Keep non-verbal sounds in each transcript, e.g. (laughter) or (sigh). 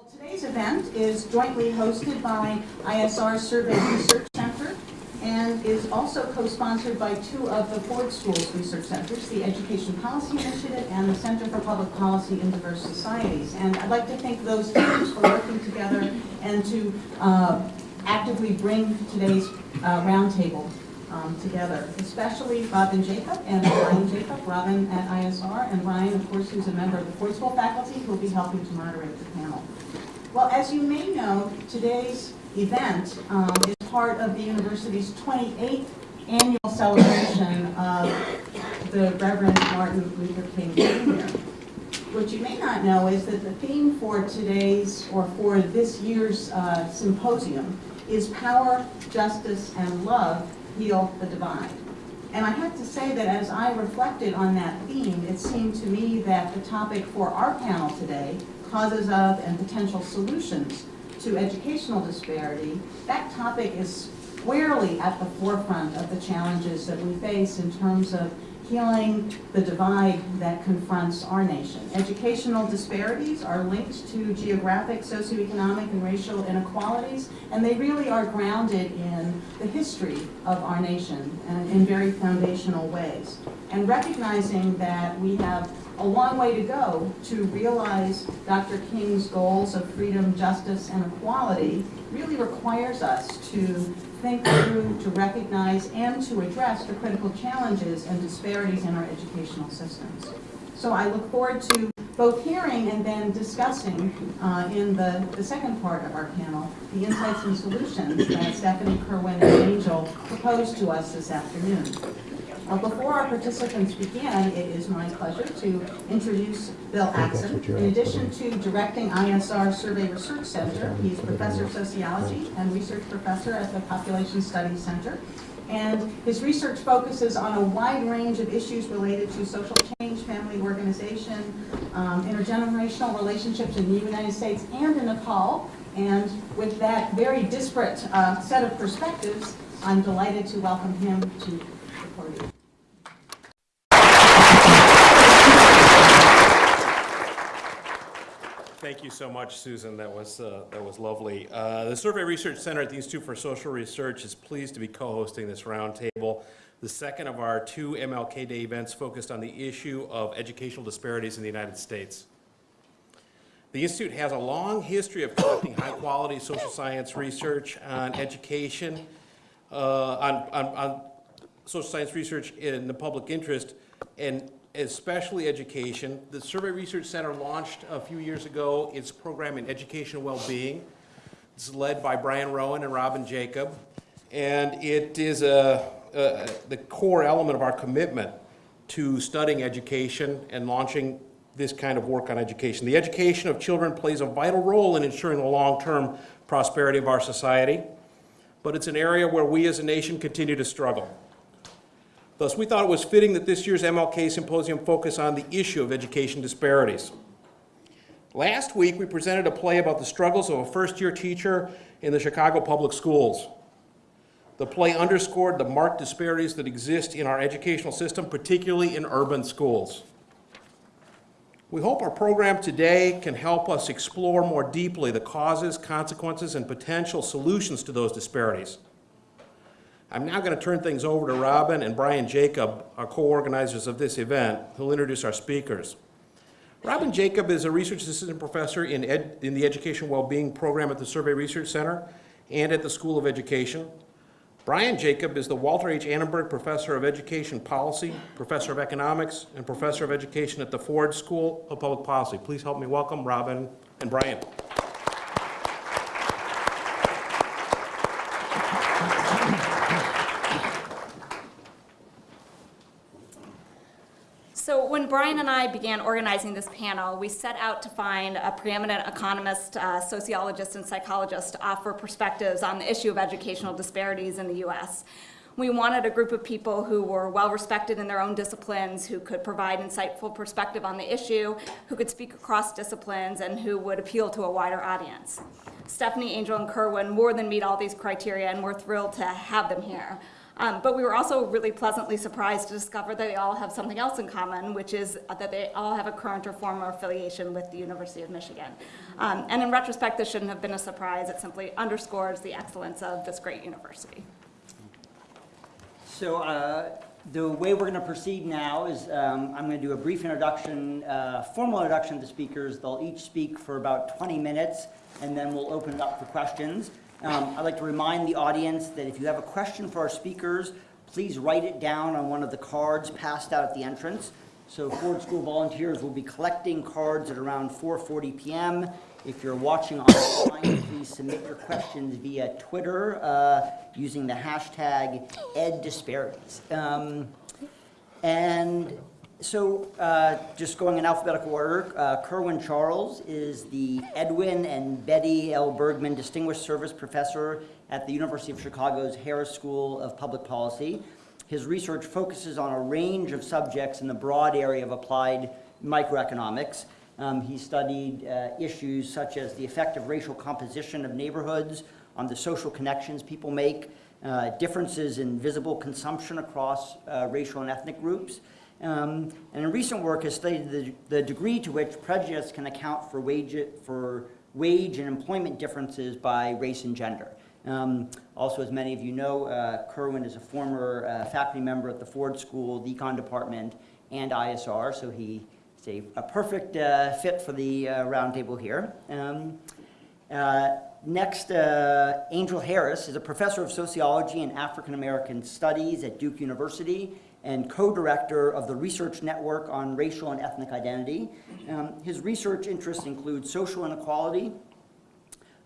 Well, today's event is jointly hosted by ISR Survey Research Center and is also co-sponsored by two of the Ford Schools Research Centers, the Education Policy Initiative and the Center for Public Policy in Diverse Societies. And I'd like to thank those teams for working together and to uh, actively bring today's uh, roundtable um, together, especially Robin Jacob and Brian Jacob, Robin at ISR, and Brian, of course, who's a member of the Ford School faculty, who will be helping to moderate the panel. Well, as you may know, today's event um, is part of the university's 28th annual celebration of the Reverend Martin Luther King Jr. What you may not know is that the theme for today's, or for this year's uh, symposium is Power, Justice, and Love Heal the Divide. And I have to say that as I reflected on that theme, it seemed to me that the topic for our panel today, causes of and potential solutions to educational disparity, that topic is squarely at the forefront of the challenges that we face in terms of healing the divide that confronts our nation. Educational disparities are linked to geographic, socioeconomic, and racial inequalities, and they really are grounded in the history of our nation in very foundational ways. And recognizing that we have a long way to go to realize Dr. King's goals of freedom, justice, and equality really requires us to think through, to recognize, and to address the critical challenges and disparities in our educational systems. So I look forward to both hearing and then discussing uh, in the, the second part of our panel the insights and solutions that Stephanie Kerwin and Angel proposed to us this afternoon. Uh, before our participants begin, it is my pleasure to introduce Bill Axinn. In addition to directing ISR Survey Research Center, he's professor of sociology and research professor at the Population Studies Center. And his research focuses on a wide range of issues related to social change, family organization, um, intergenerational relationships in the United States and in Nepal. And with that very disparate uh, set of perspectives, I'm delighted to welcome him to the podium. Thank you so much, Susan. That was, uh, that was lovely. Uh, the Survey Research Center at the Institute for Social Research is pleased to be co-hosting this roundtable, the second of our two MLK Day events focused on the issue of educational disparities in the United States. The Institute has a long history of conducting high-quality social science research on education, uh, on, on, on social science research in the public interest, and especially education. The Survey Research Center launched a few years ago its program in educational well-being. It's led by Brian Rowan and Robin Jacob, and it is a, a, the core element of our commitment to studying education and launching this kind of work on education. The education of children plays a vital role in ensuring the long-term prosperity of our society, but it's an area where we as a nation continue to struggle. Thus, we thought it was fitting that this year's MLK Symposium focus on the issue of education disparities. Last week, we presented a play about the struggles of a first-year teacher in the Chicago Public Schools. The play underscored the marked disparities that exist in our educational system, particularly in urban schools. We hope our program today can help us explore more deeply the causes, consequences, and potential solutions to those disparities. I'm now going to turn things over to Robin and Brian Jacob, our co-organizers of this event, who'll introduce our speakers. Robin Jacob is a research assistant professor in, ed, in the Education Wellbeing Program at the Survey Research Center and at the School of Education. Brian Jacob is the Walter H. Annenberg Professor of Education Policy, Professor of Economics, and Professor of Education at the Ford School of Public Policy. Please help me welcome Robin and Brian. Brian and I began organizing this panel, we set out to find a preeminent economist, uh, sociologist, and psychologist to offer perspectives on the issue of educational disparities in the U.S. We wanted a group of people who were well respected in their own disciplines, who could provide insightful perspective on the issue, who could speak across disciplines, and who would appeal to a wider audience. Stephanie, Angel, and Kerwin more than meet all these criteria, and we're thrilled to have them here. Um, But we were also really pleasantly surprised to discover that they all have something else in common, which is that they all have a current or former affiliation with the University of Michigan. Um, And in retrospect, this shouldn't have been a surprise. It simply underscores the excellence of this great university. So uh, the way we're going to proceed now is um, I'm going to do a brief introduction, uh, formal introduction of the speakers. They'll each speak for about 20 minutes, and then we'll open it up for questions. Um, I'd like to remind the audience that if you have a question for our speakers, please write it down on one of the cards passed out at the entrance. So Ford School volunteers will be collecting cards at around 4:40 PM. If you're watching online, please submit your questions via Twitter uh, using the hashtag EdDisparities. Um, And so, uh, just going in alphabetical order, uh, Kerwin Charles is the Edwin and Betty L. Bergman Distinguished Service Professor at the University of Chicago's Harris School of Public Policy. His research focuses on a range of subjects in the broad area of applied microeconomics. Um, he studied uh, issues such as the effect of racial composition of neighborhoods on the social connections people make, uh, differences in visible consumption across uh, racial and ethnic groups, um, and in recent work has studied the, the degree to which prejudice can account for wage, for wage and employment differences by race and gender. Um, also, as many of you know, uh, Kerwin is a former uh, faculty member at the Ford School, the Econ Department, and ISR, so he is a, a perfect uh, fit for the uh, roundtable here. Um, uh, Next, uh, Angel Harris is a professor of sociology and African American studies at Duke University and co-director of the Research Network on Racial and Ethnic Identity. Um, His research interests include social inequality,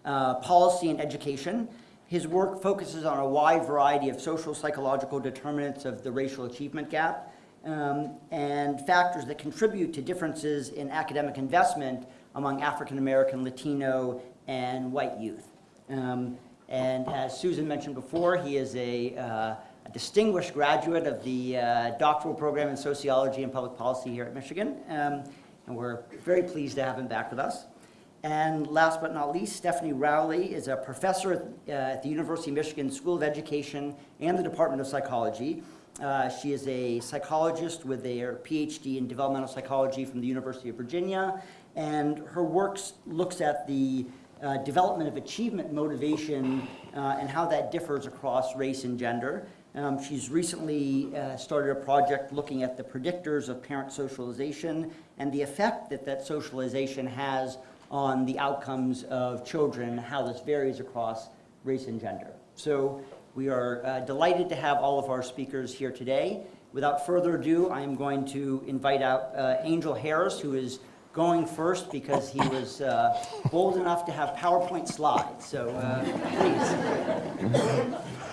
uh, policy and education. His work focuses on a wide variety of social psychological determinants of the racial achievement gap um, and factors that contribute to differences in academic investment among African American, Latino, and white youth. Um, and as Susan mentioned before, he is a, uh, a distinguished graduate of the uh, doctoral program in sociology and public policy here at Michigan. Um, and we're very pleased to have him back with us. And last but not least, Stephanie Rowley is a professor uh, at the University of Michigan School of Education and the Department of Psychology. Uh, she is a psychologist with a PhD in developmental psychology from the University of Virginia, and her work looks at the uh, development of achievement motivation uh, and how that differs across race and gender. Um, she's recently uh, started a project looking at the predictors of parent socialization and the effect that that socialization has on the outcomes of children, how this varies across race and gender. So we are uh, delighted to have all of our speakers here today. Without further ado, I am going to invite out uh, Angel Harris, who is going first because he was uh, bold enough to have PowerPoint slides. So uh, please.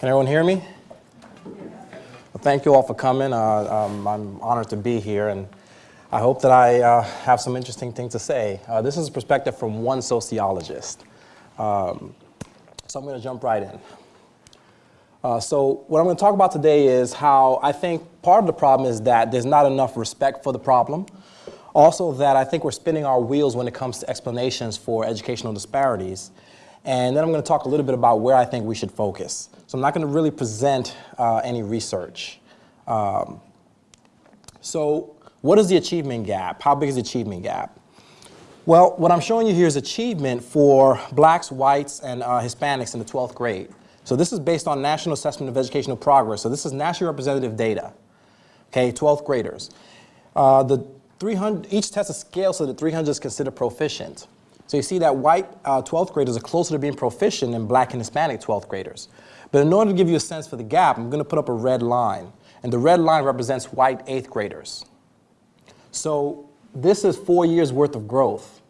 Can everyone hear me? Well, thank you all for coming. Uh, um, I'm honored to be here, and I hope that I uh, have some interesting things to say. Uh, this is a perspective from one sociologist. Um, so I'm going to jump right in. Uh, so what I'm going to talk about today is how I think part of the problem is that there's not enough respect for the problem. Also that I think we're spinning our wheels when it comes to explanations for educational disparities. And then I'm going to talk a little bit about where I think we should focus. So I'm not going to really present uh, any research. Um, so what is the achievement gap? How big is the achievement gap? Well, what I'm showing you here is achievement for blacks, whites, and uh, Hispanics in the 12th grade. So this is based on National Assessment of Educational Progress. So this is nationally representative data, okay, 12th graders. Uh, the 300, each test is scaled so that 300 is considered proficient. So you see that white uh, 12th graders are closer to being proficient than black and Hispanic 12th graders. But in order to give you a sense for the gap, I'm going to put up a red line. And the red line represents white 8th graders. So this is four years worth of growth.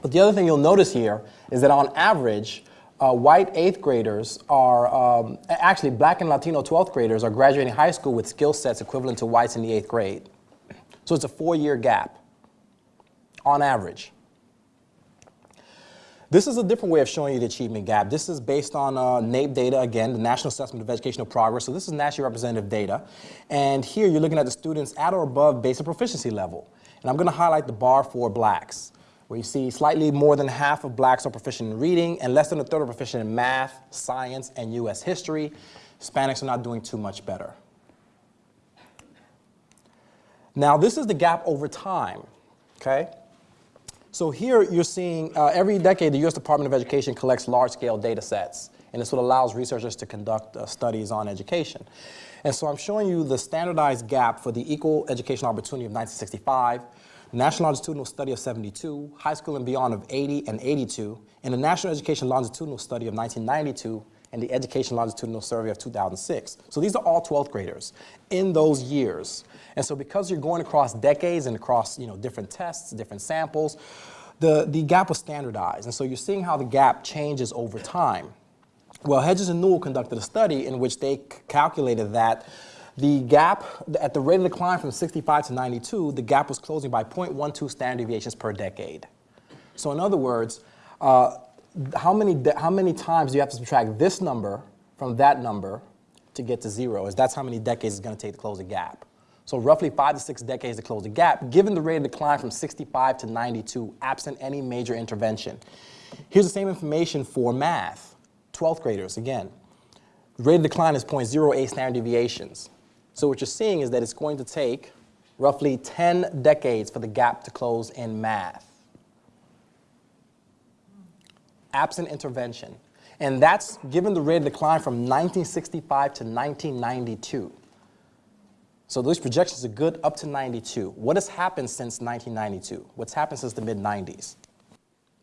But the other thing you'll notice here is that on average, uh, white 8th graders are, um, actually black and Latino 12th graders are graduating high school with skill sets equivalent to whites in the 8th grade. So it's a four-year gap on average. This is a different way of showing you the achievement gap. This is based on uh, NAEP data, again, the National Assessment of Educational Progress. So this is nationally representative data. And here you're looking at the students at or above basic proficiency level. And I'm going to highlight the bar for blacks. where you see slightly more than half of blacks are proficient in reading and less than a third are proficient in math, science, and US history. Hispanics are not doing too much better. Now, this is the gap over time, okay? So here you're seeing uh, every decade the U.S. Department of Education collects large-scale data sets, and this what allows researchers to conduct uh, studies on education. And so I'm showing you the standardized gap for the equal education opportunity of 1965, National Longitudinal Study of 72, high school and beyond of 80 and 82, and the National Education Longitudinal Study of 1992, and the Education Longitudinal Survey of 2006. So these are all 12th graders in those years. And so because you're going across decades and across you know, different tests, different samples, the, the gap was standardized. And so you're seeing how the gap changes over time. Well, Hedges and Nowell conducted a study in which they calculated that the gap, at the rate of decline from 65 to 92, the gap was closing by 0.12 standard deviations per decade. So in other words, uh, how, many, how many times do you have to subtract this number from that number to get to zero? Is that's how many decades it's going to take to close the gap. So roughly five to six decades to close the gap, given the rate of decline from 65 to 92, absent any major intervention. Here's the same information for math, 12th graders, again. The rate of decline is 0.08 standard deviations. So what you're seeing is that it's going to take roughly 10 decades for the gap to close in math. Absent intervention. And that's given the rate of decline from 1965 to 1992. So those projections are good up to 92. What has happened since 1992? What's happened since the mid-90s?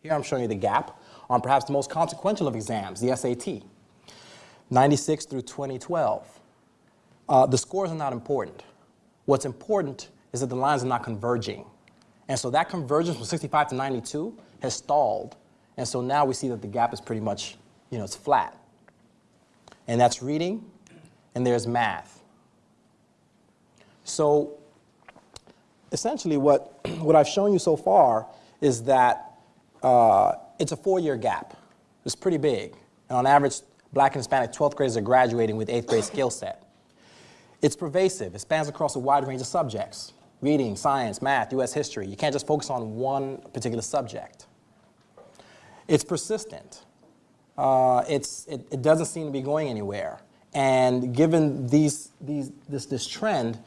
Here I'm showing you the gap on perhaps the most consequential of exams, the SAT, 96 through 2012. Uh, the scores are not important. What's important is that the lines are not converging. And so that convergence from 65 to 92 has stalled. And so now we see that the gap is pretty much, you know, it's flat. And that's reading, and there's math. So essentially what, (clears throat) what I've shown you so far is that uh, it's a four-year gap. It's pretty big. And on average, black and Hispanic 12th graders are graduating with eighth grade skill set. It's pervasive. It spans across a wide range of subjects. Reading, science, math, US history. You can't just focus on one particular subject. It's persistent. Uh, it's, it, it doesn't seem to be going anywhere. And given these, these, this, this trend,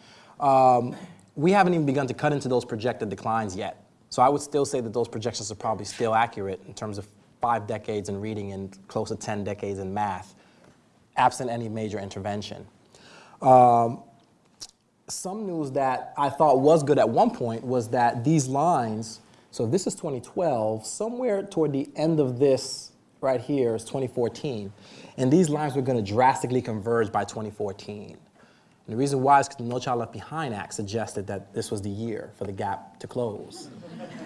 um, we haven't even begun to cut into those projected declines yet. So I would still say that those projections are probably still accurate in terms of five decades in reading and close to 10 decades in math, absent any major intervention. Um, some news that I thought was good at one point was that these lines, so this is 2012, somewhere toward the end of this right here is 2014, and these lines were going to drastically converge by 2014. And the reason why is because the No Child Left Behind Act suggested that this was the year for the gap to close.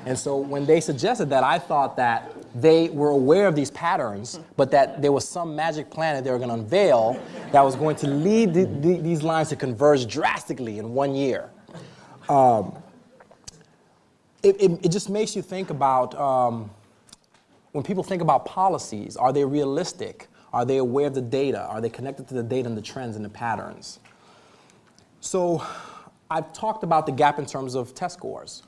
And so when they suggested that, I thought that they were aware of these patterns, but that there was some magic plan that they were going to unveil that was going to lead the, the, these lines to converge drastically in one year. Um, it, it, it, just makes you think about um, when people think about policies, are they realistic? Are they aware of the data? Are they connected to the data and the trends and the patterns? So I've talked about the gap in terms of test scores.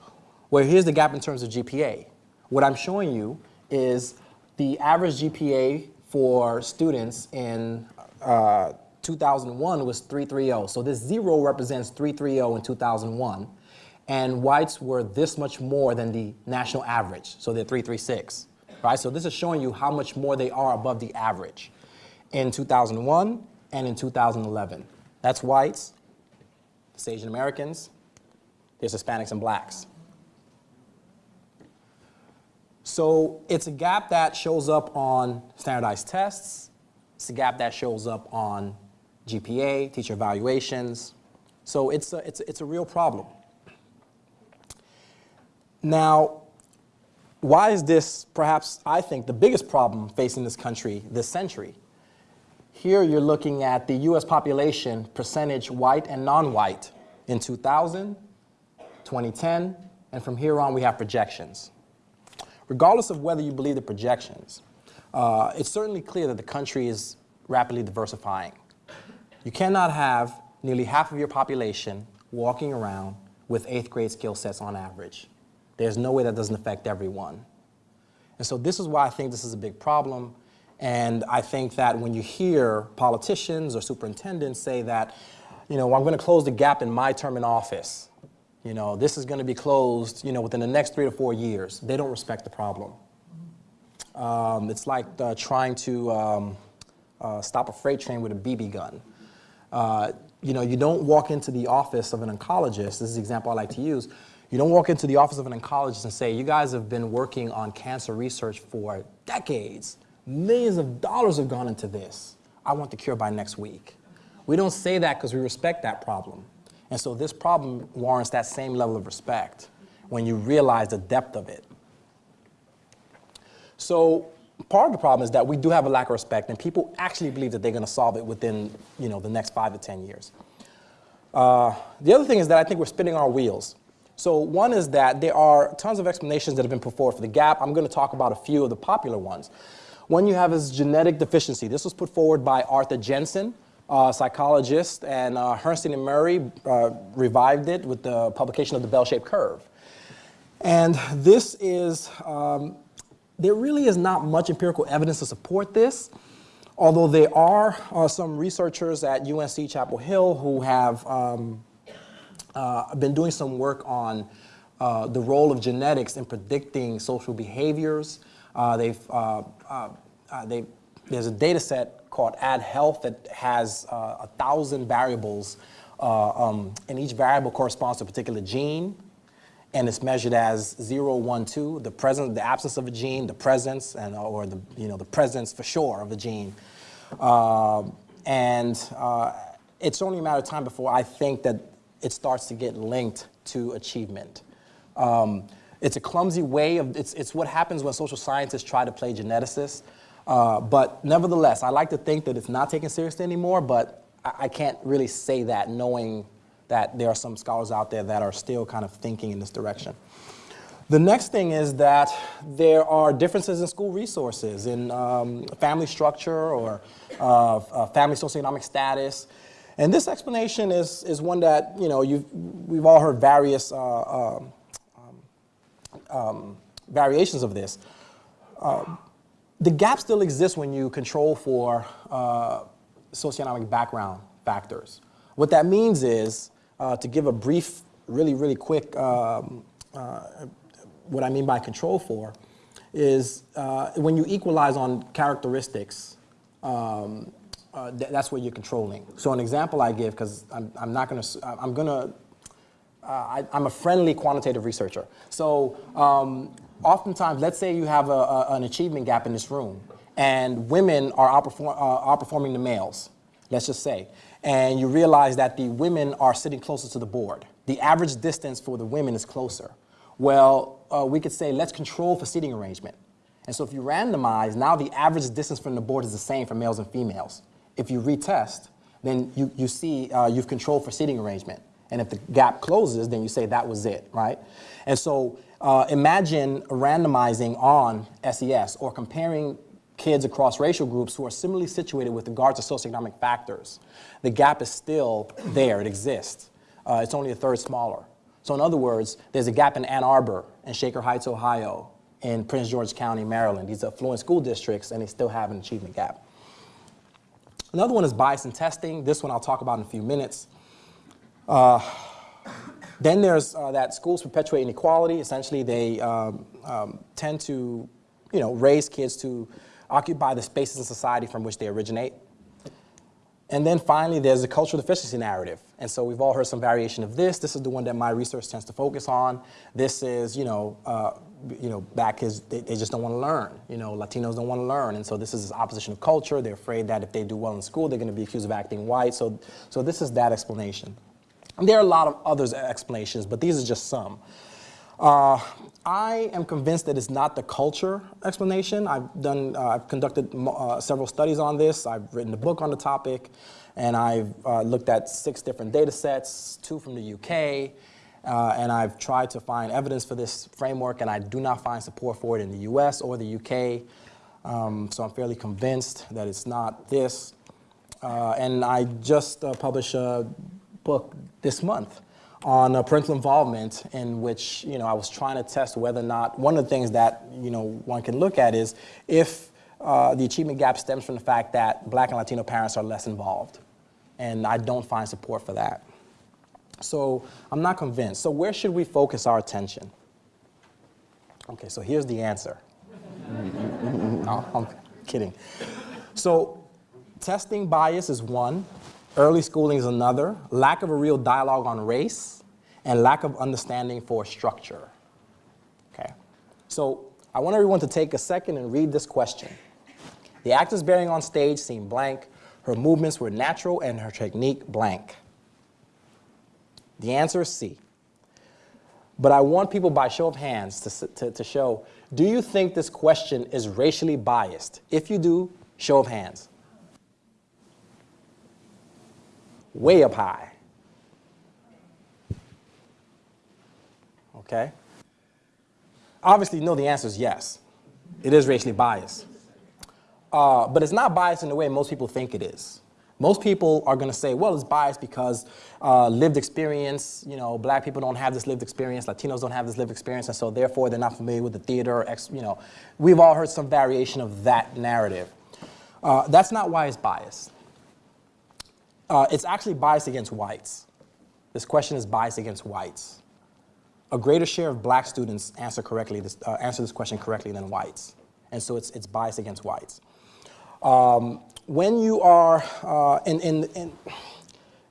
Well, here's the gap in terms of GPA. What I'm showing you is the average GPA for students in uh, 2001 was 330. So this zero represents 330 in 2001. And whites were this much more than the national average. So they're 336, right? So this is showing you how much more they are above the average in 2001 and in 2011. That's whites, Asian Americans, there's Hispanics and blacks. So it's a gap that shows up on standardized tests. It's a gap that shows up on GPA, teacher evaluations. So it's a, it's a, it's a real problem. Now, why is this perhaps, I think, the biggest problem facing this country this century? Here you're looking at the US population percentage white and non-white in 2000, 2010, and from here on we have projections. Regardless of whether you believe the projections, uh, it's certainly clear that the country is rapidly diversifying. You cannot have nearly half of your population walking around with eighth grade skill sets on average. There's no way that doesn't affect everyone. And so this is why I think this is a big problem. And I think that when you hear politicians or superintendents say that, you know, I'm going to close the gap in my term in office, you know, this is going to be closed, you know, within the next three to four years, they don't respect the problem. Um, it's like uh, trying to um, uh, stop a freight train with a BB gun. Uh, you know, you don't walk into the office of an oncologist, this is the example I like to use, you don't walk into the office of an oncologist and say, you guys have been working on cancer research for decades. Millions of dollars have gone into this. I want the cure by next week. We don't say that because we respect that problem. And so this problem warrants that same level of respect when you realize the depth of it. So part of the problem is that we do have a lack of respect, and people actually believe that they're going to solve it within you know, the next five to 10 years. Uh, the other thing is that I think we're spinning our wheels. So one is that there are tons of explanations that have been put forward for the gap. I'm going to talk about a few of the popular ones. One you have is genetic deficiency. This was put forward by Arthur Jensen, a psychologist, and uh, Herrnstein and Murray uh, revived it with the publication of the bell-shaped curve. And this is, um, there really is not much empirical evidence to support this, although there are uh, some researchers at UNC Chapel Hill who have um, uh, been doing some work on uh, the role of genetics in predicting social behaviors. Uh, they've, uh, uh, they, there's a data set called Add Health that has a thousand variables, um, and each variable corresponds to a particular gene and it's measured as 0, 1, 2, the presence, the absence of a gene, the presence, and, or the, you know, the presence for sure of a gene. Uh, and uh, it's only a matter of time before I think that it starts to get linked to achievement. Um, it's a clumsy way of, it's, it's what happens when social scientists try to play geneticists. Uh, but nevertheless, I like to think that it's not taken seriously anymore, but I, I can't really say that knowing that there are some scholars out there that are still kind of thinking in this direction. The next thing is that there are differences in school resources, in um, family structure or uh, uh, family socioeconomic status. And this explanation is, is one that, you know, you've, we've all heard various uh, um, variations of this. Uh, the gap still exists when you control for uh, socioeconomic background factors. What that means is uh, to give a brief, really, really quick, um, uh, what I mean by control for, is uh, when you equalize on characteristics, um, uh, th that's what you're controlling. So an example I give, because I'm, I'm, not going to, I'm going to, uh, I'm a friendly quantitative researcher. So um, oftentimes, let's say you have a, a, an achievement gap in this room, and women are outperform, uh, outperforming the males, let's just say and you realize that the women are sitting closer to the board. The average distance for the women is closer. Well, uh, we could say let's control for seating arrangement. And so if you randomize, now the average distance from the board is the same for males and females. If you retest, then you, you see uh, you've controlled for seating arrangement. And if the gap closes, then you say that was it, right? And so uh, imagine randomizing on SES or comparing kids across racial groups who are similarly situated with regards to socioeconomic factors. The gap is still there, it exists. Uh, it's only a third smaller. So in other words, there's a gap in Ann Arbor and Shaker Heights, Ohio, in Prince George County, Maryland. These are affluent school districts and they still have an achievement gap. Another one is bias in testing. This one I'll talk about in a few minutes. Uh, then there's uh, that schools perpetuate inequality. Essentially, they um, um, tend to, you know, raise kids to occupy the spaces in society from which they originate. And then finally, there's the cultural deficiency narrative. And so we've all heard some variation of this. This is the one that my research tends to focus on. This is, you know, uh, you know, back is they, they just don't want to learn. You know, Latinos don't want to learn. And so this is opposition of culture. They're afraid that if they do well in school, they're going to be accused of acting white. So, so this is that explanation. And there are a lot of other explanations, but these are just some. Uh, I am convinced that it's not the culture explanation. I've done, uh, I've conducted uh, several studies on this. I've written a book on the topic, and I've uh, looked at six different data sets, two from the UK, uh, and I've tried to find evidence for this framework, and I do not find support for it in the US or the UK. Um, so I'm fairly convinced that it's not this. Uh, and I just published a book this month on uh, parental involvement in which, you know, I was trying to test whether or not, one of the things that, you know, one can look at is if uh, the achievement gap stems from the fact that black and Latino parents are less involved. And I don't find support for that. So I'm not convinced. So where should we focus our attention? Okay, so here's the answer. (laughs) no, I'm kidding. So testing bias is one, early schooling is another, lack of a real dialogue on race, and lack of understanding for structure. Okay, so I want everyone to take a second and read this question. The actors bearing on stage seemed blank, her movements were natural, and her technique blank. The answer is C. But I want people by show of hands to, to, to, show, do you think this question is racially biased? If you do, show of hands. Way up high. Okay? Obviously, know the answer is yes. It is racially biased. Uh, but it's not biased in the way most people think it is. Most people are going to say, well, it's biased because uh, lived experience, you know, black people don't have this lived experience, Latinos don't have this lived experience, and so therefore they're not familiar with the theater, you know. We've all heard some variation of that narrative. Uh, that's not why it's biased. Uh, it's actually biased against whites. This question is biased against whites. A greater share of black students answer, correctly this, uh, answer this question correctly than whites. And so it's, it's biased against whites. Um, when you are uh, in, in, in,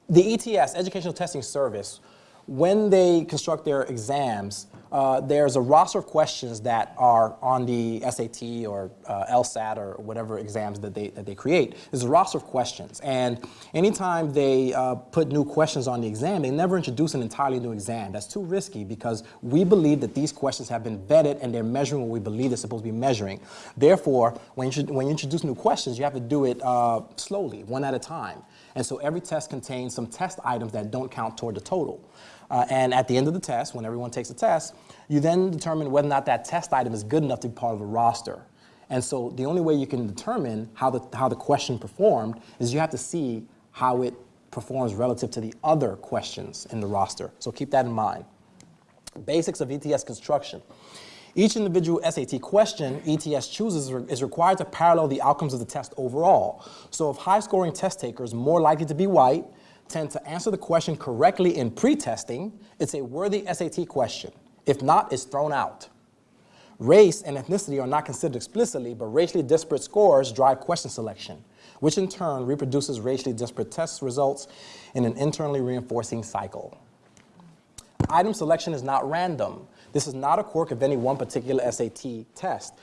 the ETS, Educational Testing Service, when they construct their exams, uh, there's a roster of questions that are on the SAT or uh, LSAT or whatever exams that they, that they create. There's a roster of questions. And anytime they uh, put new questions on the exam, they never introduce an entirely new exam. That's too risky because we believe that these questions have been vetted and they're measuring what we believe they're supposed to be measuring. Therefore, when you, when you introduce new questions, you have to do it uh, slowly, one at a time. And so every test contains some test items that don't count toward the total. Uh, and at the end of the test, when everyone takes a test, you then determine whether or not that test item is good enough to be part of a roster. And so the only way you can determine how the, how the question performed is you have to see how it performs relative to the other questions in the roster. So keep that in mind. Basics of ETS construction. Each individual SAT question ETS chooses is required to parallel the outcomes of the test overall. So if high-scoring test takers, more likely to be white, tend to answer the question correctly in pre-testing, it's a worthy SAT question. If not, it's thrown out. Race and ethnicity are not considered explicitly, but racially disparate scores drive question selection, which in turn reproduces racially disparate test results in an internally reinforcing cycle. Item selection is not random. This is not a quirk of any one particular SAT test.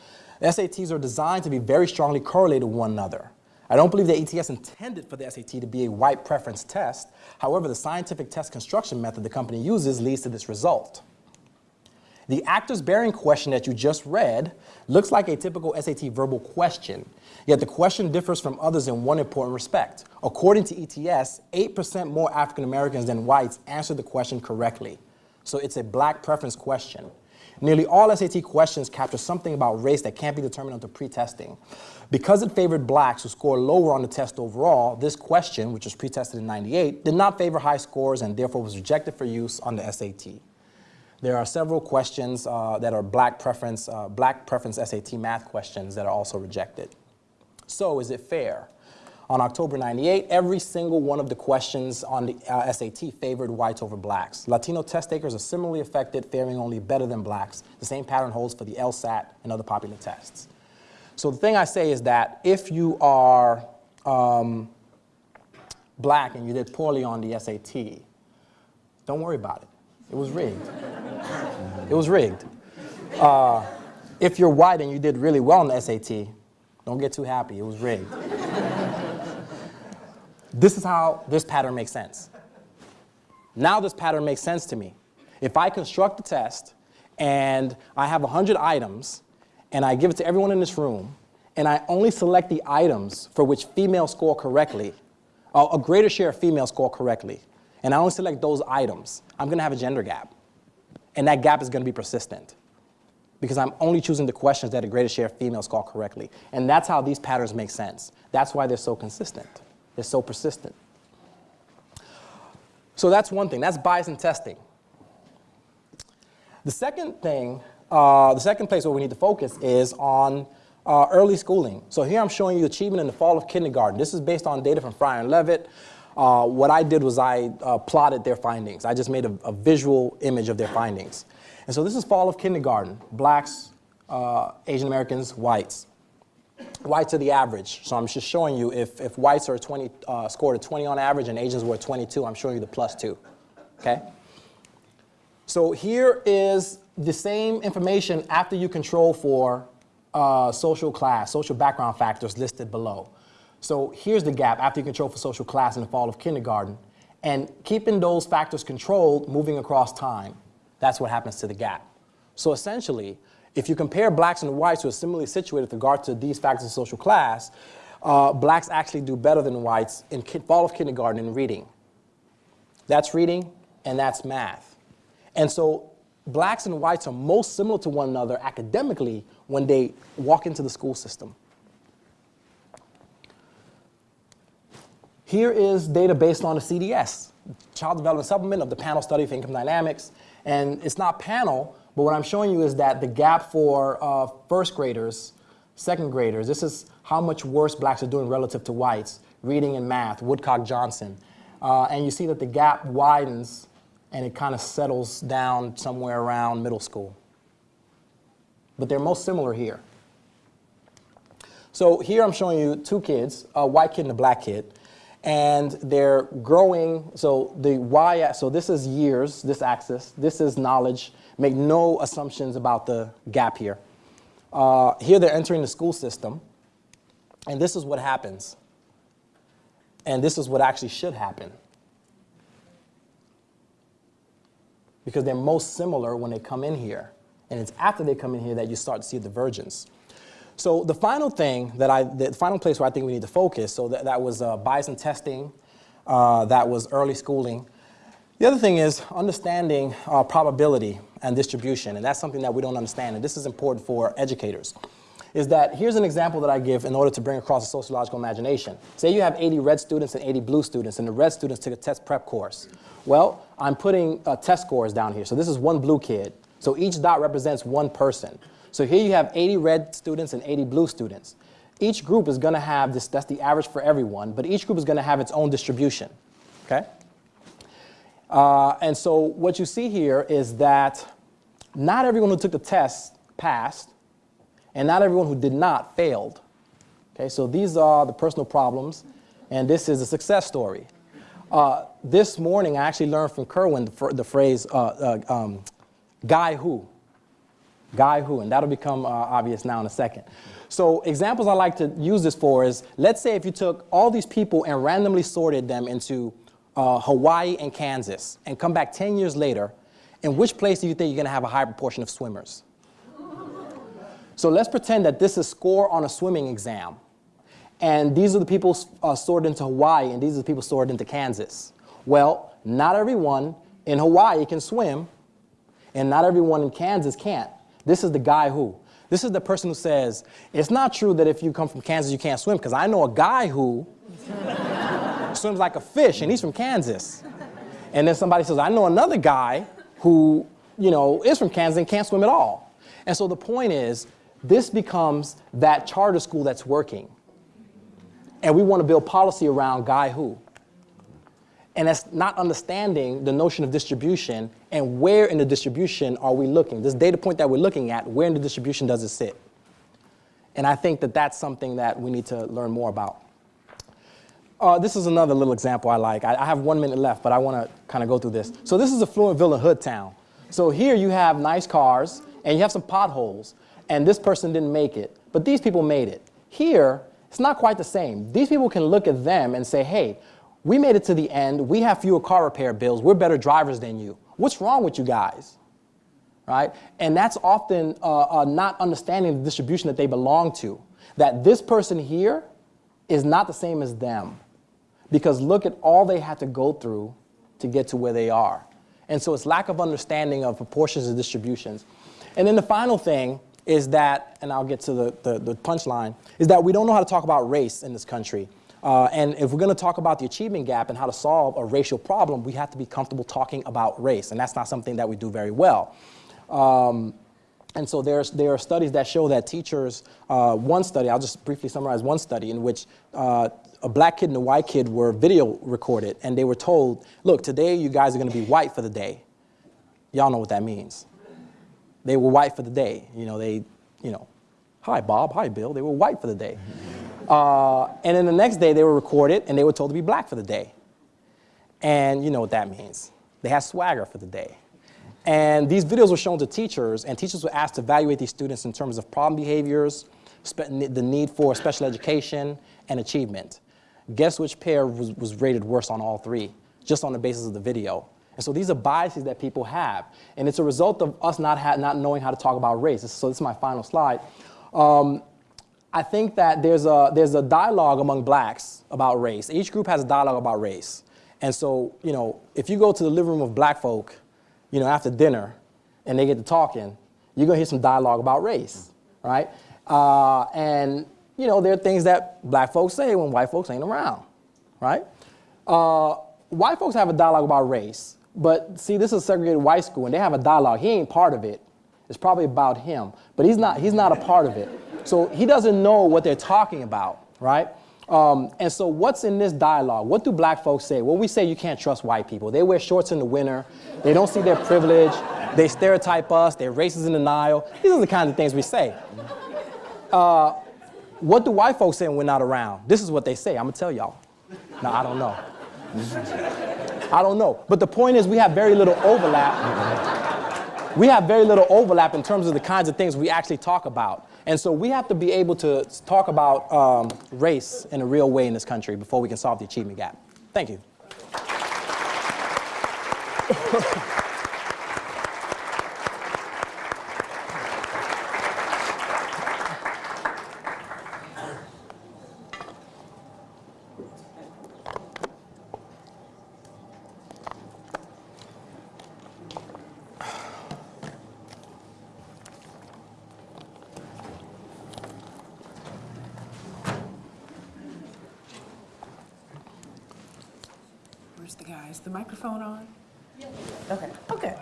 SATs are designed to be very strongly correlated with one another. I don't believe that ETS intended for the SAT to be a white preference test. However, the scientific test construction method the company uses leads to this result. The actors bearing question that you just read looks like a typical SAT verbal question, yet the question differs from others in one important respect. According to ETS, 8% more African Americans than whites answered the question correctly. So it's a black preference question. Nearly all SAT questions capture something about race that can't be determined until pre-testing. Because it favored blacks who scored lower on the test overall, this question, which was pre-tested in 98, did not favor high scores and therefore was rejected for use on the SAT. There are several questions uh, that are black preference, uh, black preference SAT math questions that are also rejected. So is it fair? On October 98, every single one of the questions on the uh, SAT favored whites over blacks. Latino test takers are similarly affected, faring only better than blacks. The same pattern holds for the LSAT and other popular tests. So the thing I say is that if you are um, black and you did poorly on the SAT, don't worry about it. It was rigged. (laughs) it was rigged. Uh, if you're white and you did really well on the SAT, don't get too happy. It was rigged. (laughs) this is how this pattern makes sense. Now this pattern makes sense to me. If I construct a test and I have 100 items and I give it to everyone in this room and I only select the items for which females score correctly, a greater share of females score correctly, and I only select those items, I'm going to have a gender gap. And that gap is going to be persistent because I'm only choosing the questions that a greater share of females score correctly. And that's how these patterns make sense. That's why they're so consistent. They're so persistent. So that's one thing, that's bias in testing. The second thing, uh, the second place where we need to focus is on uh, early schooling. So here I'm showing you achievement in the fall of kindergarten. This is based on data from Fryer and Levitt. Uh, what I did was I uh, plotted their findings. I just made a, a, visual image of their findings. And so this is fall of kindergarten, blacks, uh, Asian Americans, whites. Whites are the average. So I'm just showing you if, if whites are 20, uh, scored a 20 on average and Asians were 22, I'm showing you the plus two, okay? So here is the same information after you control for uh, social class, social background factors listed below. So here's the gap after you control for social class in the fall of kindergarten. And keeping those factors controlled, moving across time, that's what happens to the gap. So essentially, if you compare blacks and whites who are similarly situated with regard to these factors of social class, uh, blacks actually do better than whites in fall of kindergarten in reading. That's reading and that's math. And so blacks and whites are most similar to one another academically when they walk into the school system. Here is data based on the CDS, Child Development Supplement of the Panel Study of Income Dynamics. And it's not panel, but what I'm showing you is that the gap for uh, first graders, second graders, this is how much worse blacks are doing relative to whites, reading and math, Woodcock-Johnson. Uh, and you see that the gap widens and it kind of settles down somewhere around middle school. But they're most similar here. So here I'm showing you two kids, a white kid and a black kid, and they're growing, so the y, so this is years, this axis, this is knowledge, make no assumptions about the gap here. Uh, here they're entering the school system, and this is what happens. And this is what actually should happen. Because they're most similar when they come in here. And it's after they come in here that you start to see the divergence. So the final thing that I, the final place where I think we need to focus, so that, that was uh, bias in testing, uh, that was early schooling. The other thing is understanding uh, probability and distribution, and that's something that we don't understand, and this is important for educators. Is that here's an example that I give in order to bring across a sociological imagination. Say you have 80 red students and 80 blue students, and the red students took a test prep course. Well, I'm putting uh, test scores down here. So this is one blue kid. So each dot represents one person. So here you have 80 red students and 80 blue students. Each group is going to have this, that's the average for everyone, but each group is going to have its own distribution. Okay? Uh, and so what you see here is that not everyone who took the test passed, and not everyone who did not failed. Okay, so these are the personal problems, and this is a success story. Uh, this morning, I actually learned from Kerwin the, the phrase uh, uh, um, guy who. Guy who, and that'll become uh, obvious now in a second. So examples I like to use this for is, let's say if you took all these people and randomly sorted them into uh, Hawaii and Kansas, and come back 10 years later, in which place do you think you're gonna have a high proportion of swimmers? So let's pretend that this is score on a swimming exam. And these are the people uh, sorted into Hawaii, and these are the people sorted into Kansas. Well, not everyone in Hawaii can swim, and not everyone in Kansas can't. This is the guy who. This is the person who says, it's not true that if you come from Kansas you can't swim, because I know a guy who (laughs) swims like a fish, and he's from Kansas. And then somebody says, I know another guy who, you know, is from Kansas and can't swim at all. And so the point is, this becomes that charter school that's working. And we want to build policy around guy who. And that's not understanding the notion of distribution and where in the distribution are we looking. This data point that we're looking at, where in the distribution does it sit? And I think that that's something that we need to learn more about. Uh, this is another little example I like. I, I have one minute left, but I want to kind of go through this. So this is a Fluentville Hood town. So here you have nice cars, and you have some potholes, and this person didn't make it, but these people made it. Here, it's not quite the same. These people can look at them and say, hey, we made it to the end. We have fewer car repair bills. We're better drivers than you. What's wrong with you guys? Right? And that's often uh, uh, not understanding the distribution that they belong to. That this person here is not the same as them. Because look at all they had to go through to get to where they are. And so it's lack of understanding of proportions and distributions. And then the final thing is that, and I'll get to the, the, the punchline, is that we don't know how to talk about race in this country. Uh, and if we're going to talk about the achievement gap and how to solve a racial problem, we have to be comfortable talking about race, and that's not something that we do very well. Um, and so there's, there are studies that show that teachers, uh, one study, I'll just briefly summarize one study in which uh, a black kid and a white kid were video recorded, and they were told, look, today you guys are going to be white for the day. Y'all know what that means. They were white for the day. You know, they, you know, hi Bob, hi Bill. They were white for the day. Uh, and then the next day they were recorded and they were told to be black for the day. And you know what that means. They had swagger for the day. And these videos were shown to teachers, and teachers were asked to evaluate these students in terms of problem behaviors, the need for special education, and achievement. Guess which pair was, was rated worse on all three, just on the basis of the video. And so these are biases that people have, and it's a result of us not, not knowing how to talk about race. So this is my final slide. Um, I think that there's a, there's a dialogue among blacks about race. Each group has a dialogue about race. And so, you know, if you go to the living room of black folk, you know, after dinner, and they get to talking, you're gonna hear some dialogue about race, right? Uh, and, you know, there are things that black folks say when white folks ain't around, right? Uh, white folks have a dialogue about race, but see, this is a segregated white school, and they have a dialogue. He ain't part of it. It's probably about him, but he's not, he's not a part of it. So he doesn't know what they're talking about, right? Um, and so what's in this dialogue? What do black folks say? Well, we say you can't trust white people. They wear shorts in the winter. They don't see their privilege. They stereotype us. They're racist in denial. These are the kinds of things we say. Uh, what do white folks say when we're not around? This is what they say. I'm going to tell y'all. No, I don't know. I don't know. But the point is we have very little overlap. We have very little overlap in terms of the kinds of things we actually talk about. And so we have to be able to talk about um, race in a real way in this country before we can solve the achievement gap. Thank you. Where's the guys? The microphone on? Okay, okay.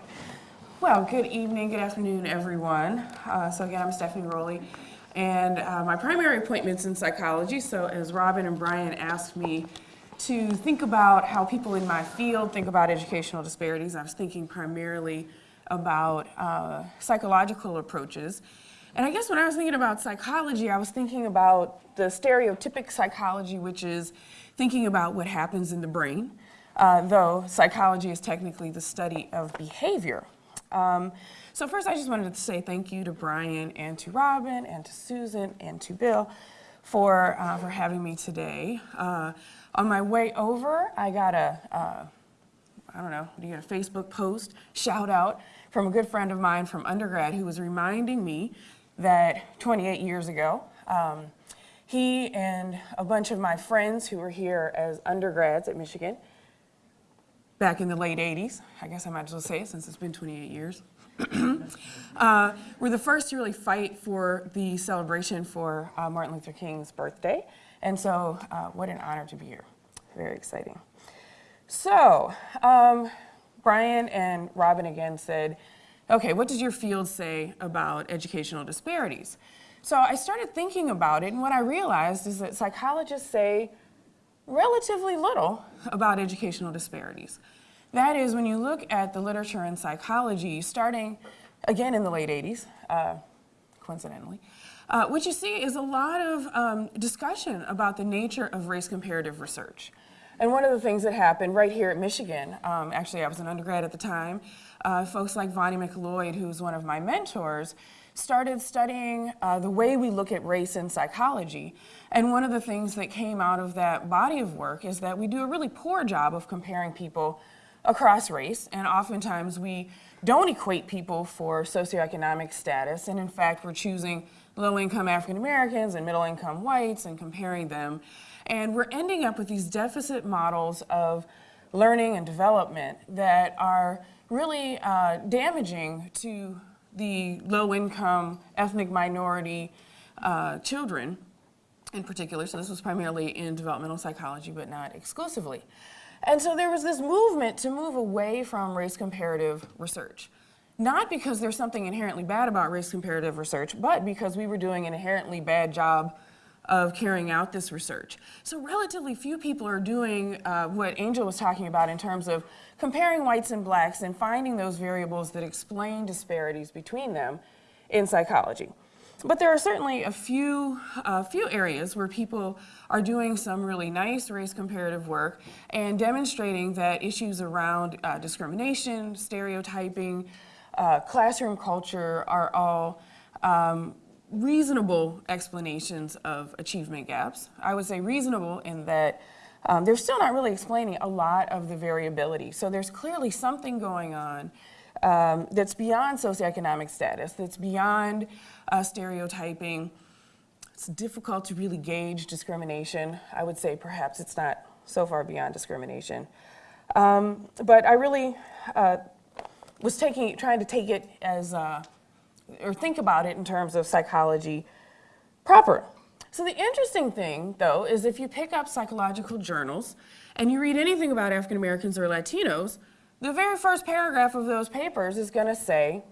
Well, good evening, good afternoon, everyone. Uh, so again, I'm Stephanie Rowley, and uh, my primary appointment's in psychology. So as Robin and Brian asked me to think about how people in my field think about educational disparities, I was thinking primarily about uh, psychological approaches. And I guess when I was thinking about psychology, I was thinking about the stereotypic psychology, which is thinking about what happens in the brain, uh, though psychology is technically the study of behavior. Um, so first, I just wanted to say thank you to Brian and to Robin and to Susan and to Bill for, uh, for having me today. Uh, on my way over, I got a, uh, I don't know, do you get a Facebook post, shout out from a good friend of mine from undergrad who was reminding me that 28 years ago, um, he and a bunch of my friends who were here as undergrads at Michigan back in the late 80s, I guess I might as well say it since it's been 28 years, (clears throat) uh, were the first to really fight for the celebration for uh, Martin Luther King's birthday. And so, uh, what an honor to be here. Very exciting. So, um, Brian and Robin again said, okay, what does your field say about educational disparities? So I started thinking about it, and what I realized is that psychologists say relatively little about educational disparities. That is, when you look at the literature in psychology, starting again in the late 80s, uh, coincidentally, uh, what you see is a lot of um, discussion about the nature of race comparative research. And one of the things that happened right here at Michigan, um, actually I was an undergrad at the time, uh, folks like Vonnie McLoyd, who's one of my mentors, started studying uh, the way we look at race in psychology. And one of the things that came out of that body of work is that we do a really poor job of comparing people across race, and oftentimes we don't equate people for socioeconomic status, and in fact we're choosing low-income African Americans and middle-income whites and comparing them. And we're ending up with these deficit models of learning and development that are really uh, damaging to the low-income ethnic minority uh, children in particular, so this was primarily in developmental psychology, but not exclusively. And so there was this movement to move away from race comparative research. Not because there's something inherently bad about race comparative research, but because we were doing an inherently bad job of carrying out this research. So relatively few people are doing uh, what Angel was talking about in terms of comparing whites and blacks and finding those variables that explain disparities between them in psychology. But there are certainly a few, a few areas where people are doing some really nice race comparative work and demonstrating that issues around uh, discrimination, stereotyping, uh, classroom culture are all um, reasonable explanations of achievement gaps. I would say reasonable in that um, they're still not really explaining a lot of the variability. So there's clearly something going on um, that's beyond socioeconomic status, that's beyond uh, stereotyping. It's difficult to really gauge discrimination. I would say perhaps it's not so far beyond discrimination. Um, but I really uh, was taking, trying to take it as, uh, or think about it in terms of psychology proper. So the interesting thing, though, is if you pick up psychological journals and you read anything about African Americans or Latinos, the very first paragraph of those papers is going to say,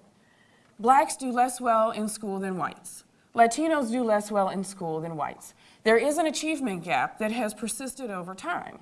blacks do less well in school than whites. Latinos do less well in school than whites. There is an achievement gap that has persisted over time.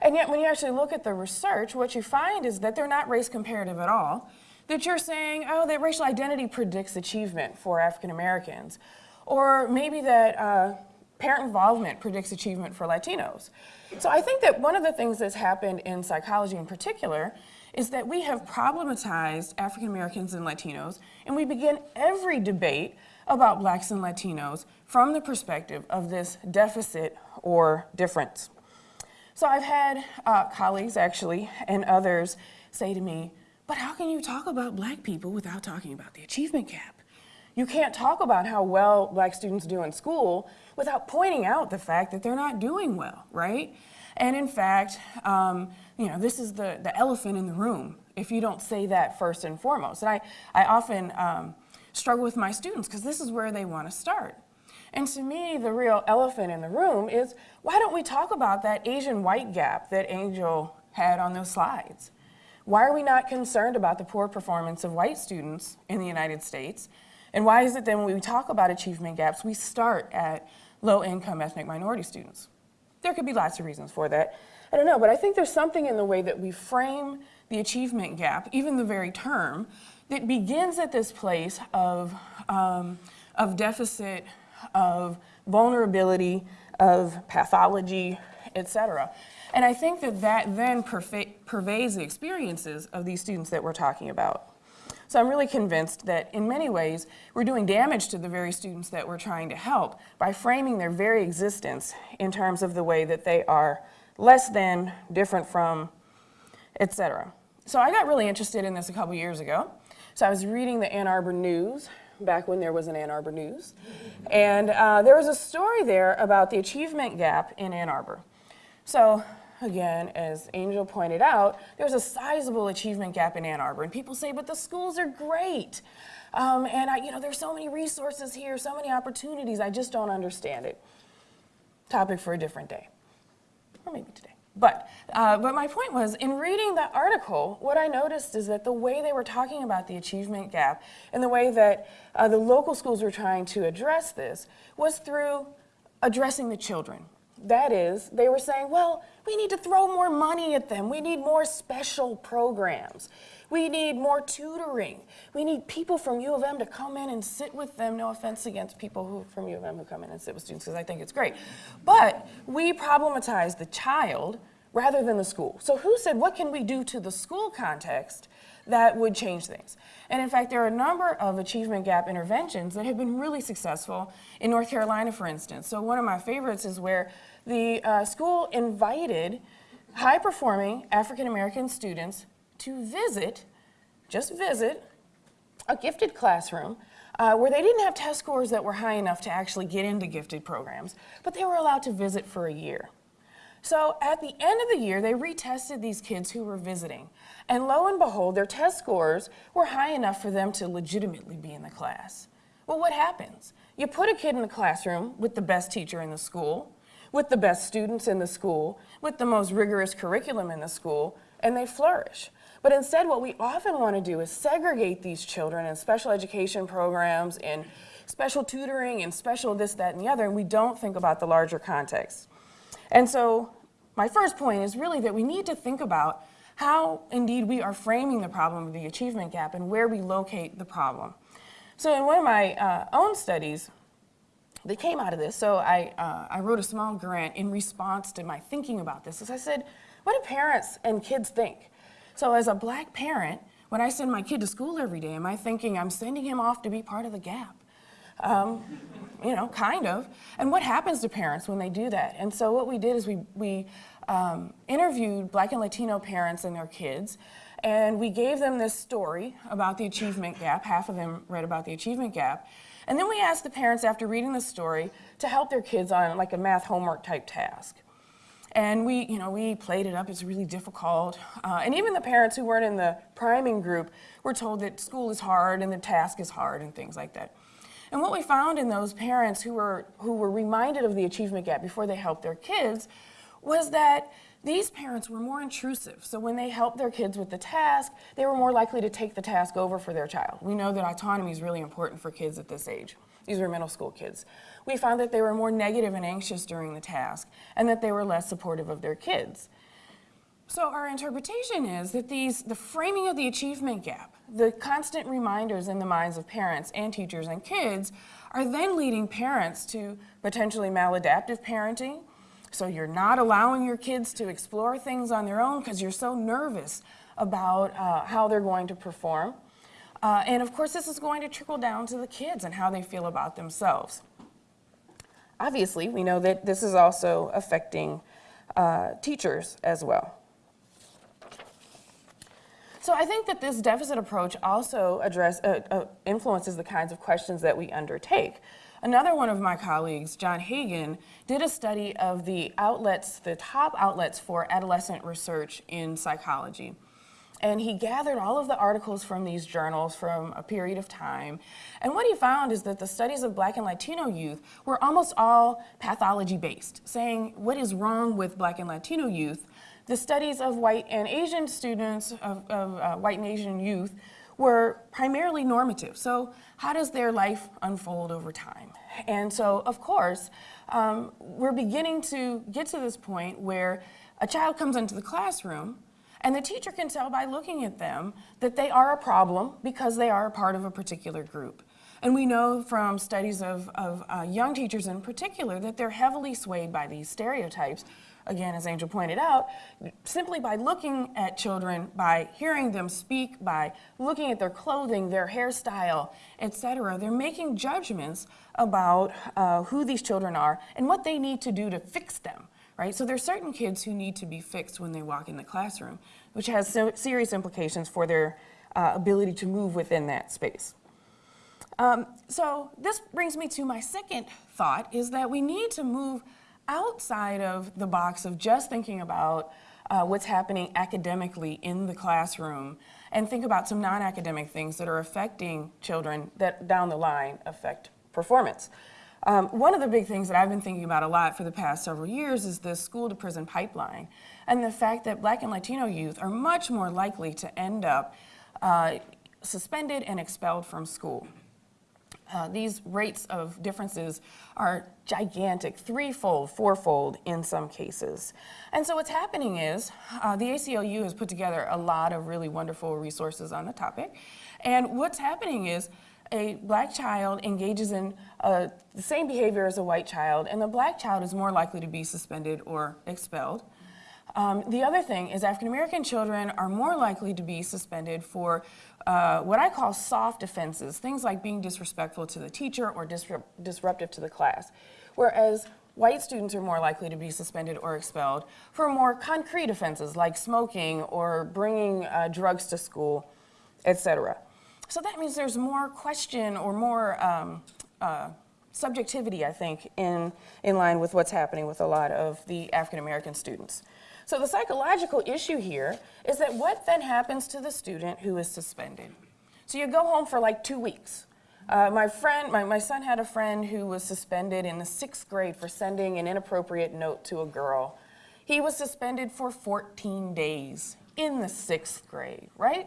And yet when you actually look at the research, what you find is that they're not race comparative at all. That you're saying, oh, that racial identity predicts achievement for African Americans. Or maybe that uh, parent involvement predicts achievement for Latinos. So I think that one of the things that's happened in psychology in particular is that we have problematized African Americans and Latinos, and we begin every debate about blacks and Latinos from the perspective of this deficit or difference. So I've had uh, colleagues actually and others say to me, but how can you talk about black people without talking about the achievement gap? You can't talk about how well black students do in school without pointing out the fact that they're not doing well, right? And in fact, um, you know, this is the, the elephant in the room if you don't say that first and foremost. And I, I often um, struggle with my students because this is where they want to start. And to me, the real elephant in the room is why don't we talk about that Asian white gap that Angel had on those slides? Why are we not concerned about the poor performance of white students in the United States? And why is it that when we talk about achievement gaps, we start at low-income ethnic minority students? There could be lots of reasons for that. I don't know, but I think there's something in the way that we frame the achievement gap, even the very term, that begins at this place of, um, of deficit, of vulnerability, of pathology, et cetera. And I think that that then pervades the experiences of these students that we're talking about. So I'm really convinced that in many ways, we're doing damage to the very students that we're trying to help by framing their very existence in terms of the way that they are less than, different from, et cetera. So I got really interested in this a couple years ago. So I was reading the Ann Arbor News back when there was an Ann Arbor News. And uh, there was a story there about the achievement gap in Ann Arbor. So again, as Angel pointed out, there's a sizable achievement gap in Ann Arbor. And people say, but the schools are great. Um, and I, you know, there's so many resources here, so many opportunities, I just don't understand it. Topic for a different day, or maybe today. But, uh, but my point was, in reading that article, what I noticed is that the way they were talking about the achievement gap and the way that uh, the local schools were trying to address this was through addressing the children. That is, they were saying, well, we need to throw more money at them. We need more special programs. We need more tutoring. We need people from U of M to come in and sit with them. No offense against people who from U of M who come in and sit with students because I think it's great. But we problematize the child rather than the school. So who said, what can we do to the school context that would change things? And in fact, there are a number of achievement gap interventions that have been really successful in North Carolina, for instance. So one of my favorites is where the uh, school invited high-performing African-American students to visit, just visit, a gifted classroom uh, where they didn't have test scores that were high enough to actually get into gifted programs, but they were allowed to visit for a year. So at the end of the year, they retested these kids who were visiting. And lo and behold, their test scores were high enough for them to legitimately be in the class. Well, what happens? You put a kid in the classroom with the best teacher in the school, with the best students in the school, with the most rigorous curriculum in the school, and they flourish. But instead, what we often want to do is segregate these children in special education programs, in special tutoring, and special this, that, and the other, and we don't think about the larger context. And so, my first point is really that we need to think about how indeed we are framing the problem of the achievement gap and where we locate the problem. So, in one of my uh, own studies, that came out of this. So I, uh, I wrote a small grant in response to my thinking about this. As I said, what do parents and kids think? So as a black parent, when I send my kid to school every day, am I thinking I'm sending him off to be part of the gap? Um, you know, kind of. And what happens to parents when they do that? And so what we did is we, we um, interviewed black and Latino parents and their kids, and we gave them this story about the achievement gap. Half of them read about the achievement gap. And then we asked the parents after reading the story to help their kids on like a math homework type task. And we, you know, we played it up. It's really difficult. Uh, and even the parents who weren't in the priming group were told that school is hard and the task is hard and things like that. And what we found in those parents who were, who were reminded of the achievement gap before they helped their kids was that these parents were more intrusive. So when they helped their kids with the task, they were more likely to take the task over for their child. We know that autonomy is really important for kids at this age. These were middle school kids. We found that they were more negative and anxious during the task and that they were less supportive of their kids. So our interpretation is that these, the framing of the achievement gap, the constant reminders in the minds of parents and teachers and kids are then leading parents to potentially maladaptive parenting, so you're not allowing your kids to explore things on their own because you're so nervous about uh, how they're going to perform. Uh, and of course, this is going to trickle down to the kids and how they feel about themselves. Obviously, we know that this is also affecting uh, teachers as well. So I think that this deficit approach also address, uh, uh, influences the kinds of questions that we undertake. Another one of my colleagues, John Hagen, did a study of the outlets, the top outlets for adolescent research in psychology. And he gathered all of the articles from these journals from a period of time. And what he found is that the studies of black and Latino youth were almost all pathology based, saying what is wrong with black and Latino youth. The studies of white and Asian students, of, of uh, white and Asian youth, were primarily normative. So how does their life unfold over time? And so, of course, um, we're beginning to get to this point where a child comes into the classroom and the teacher can tell by looking at them that they are a problem because they are a part of a particular group. And we know from studies of, of uh, young teachers in particular that they're heavily swayed by these stereotypes again, as Angel pointed out, simply by looking at children, by hearing them speak, by looking at their clothing, their hairstyle, etc., they're making judgments about uh, who these children are and what they need to do to fix them. Right? So there are certain kids who need to be fixed when they walk in the classroom, which has so serious implications for their uh, ability to move within that space. Um, so this brings me to my second thought, is that we need to move outside of the box of just thinking about uh, what's happening academically in the classroom and think about some non-academic things that are affecting children that down the line affect performance. Um, one of the big things that I've been thinking about a lot for the past several years is the school to prison pipeline and the fact that black and Latino youth are much more likely to end up uh, suspended and expelled from school. Uh, these rates of differences are gigantic, threefold, fourfold in some cases. And so what's happening is uh, the ACLU has put together a lot of really wonderful resources on the topic. And what's happening is a black child engages in uh, the same behavior as a white child, and the black child is more likely to be suspended or expelled. Um, the other thing is African American children are more likely to be suspended for uh, what I call soft offenses, things like being disrespectful to the teacher or disruptive to the class. Whereas white students are more likely to be suspended or expelled for more concrete offenses like smoking or bringing uh, drugs to school, etc. So that means there's more question or more um, uh, subjectivity, I think, in, in line with what's happening with a lot of the African American students. So the psychological issue here is that what then happens to the student who is suspended? So you go home for like two weeks. Uh, my friend, my, my son had a friend who was suspended in the sixth grade for sending an inappropriate note to a girl. He was suspended for 14 days in the sixth grade, right?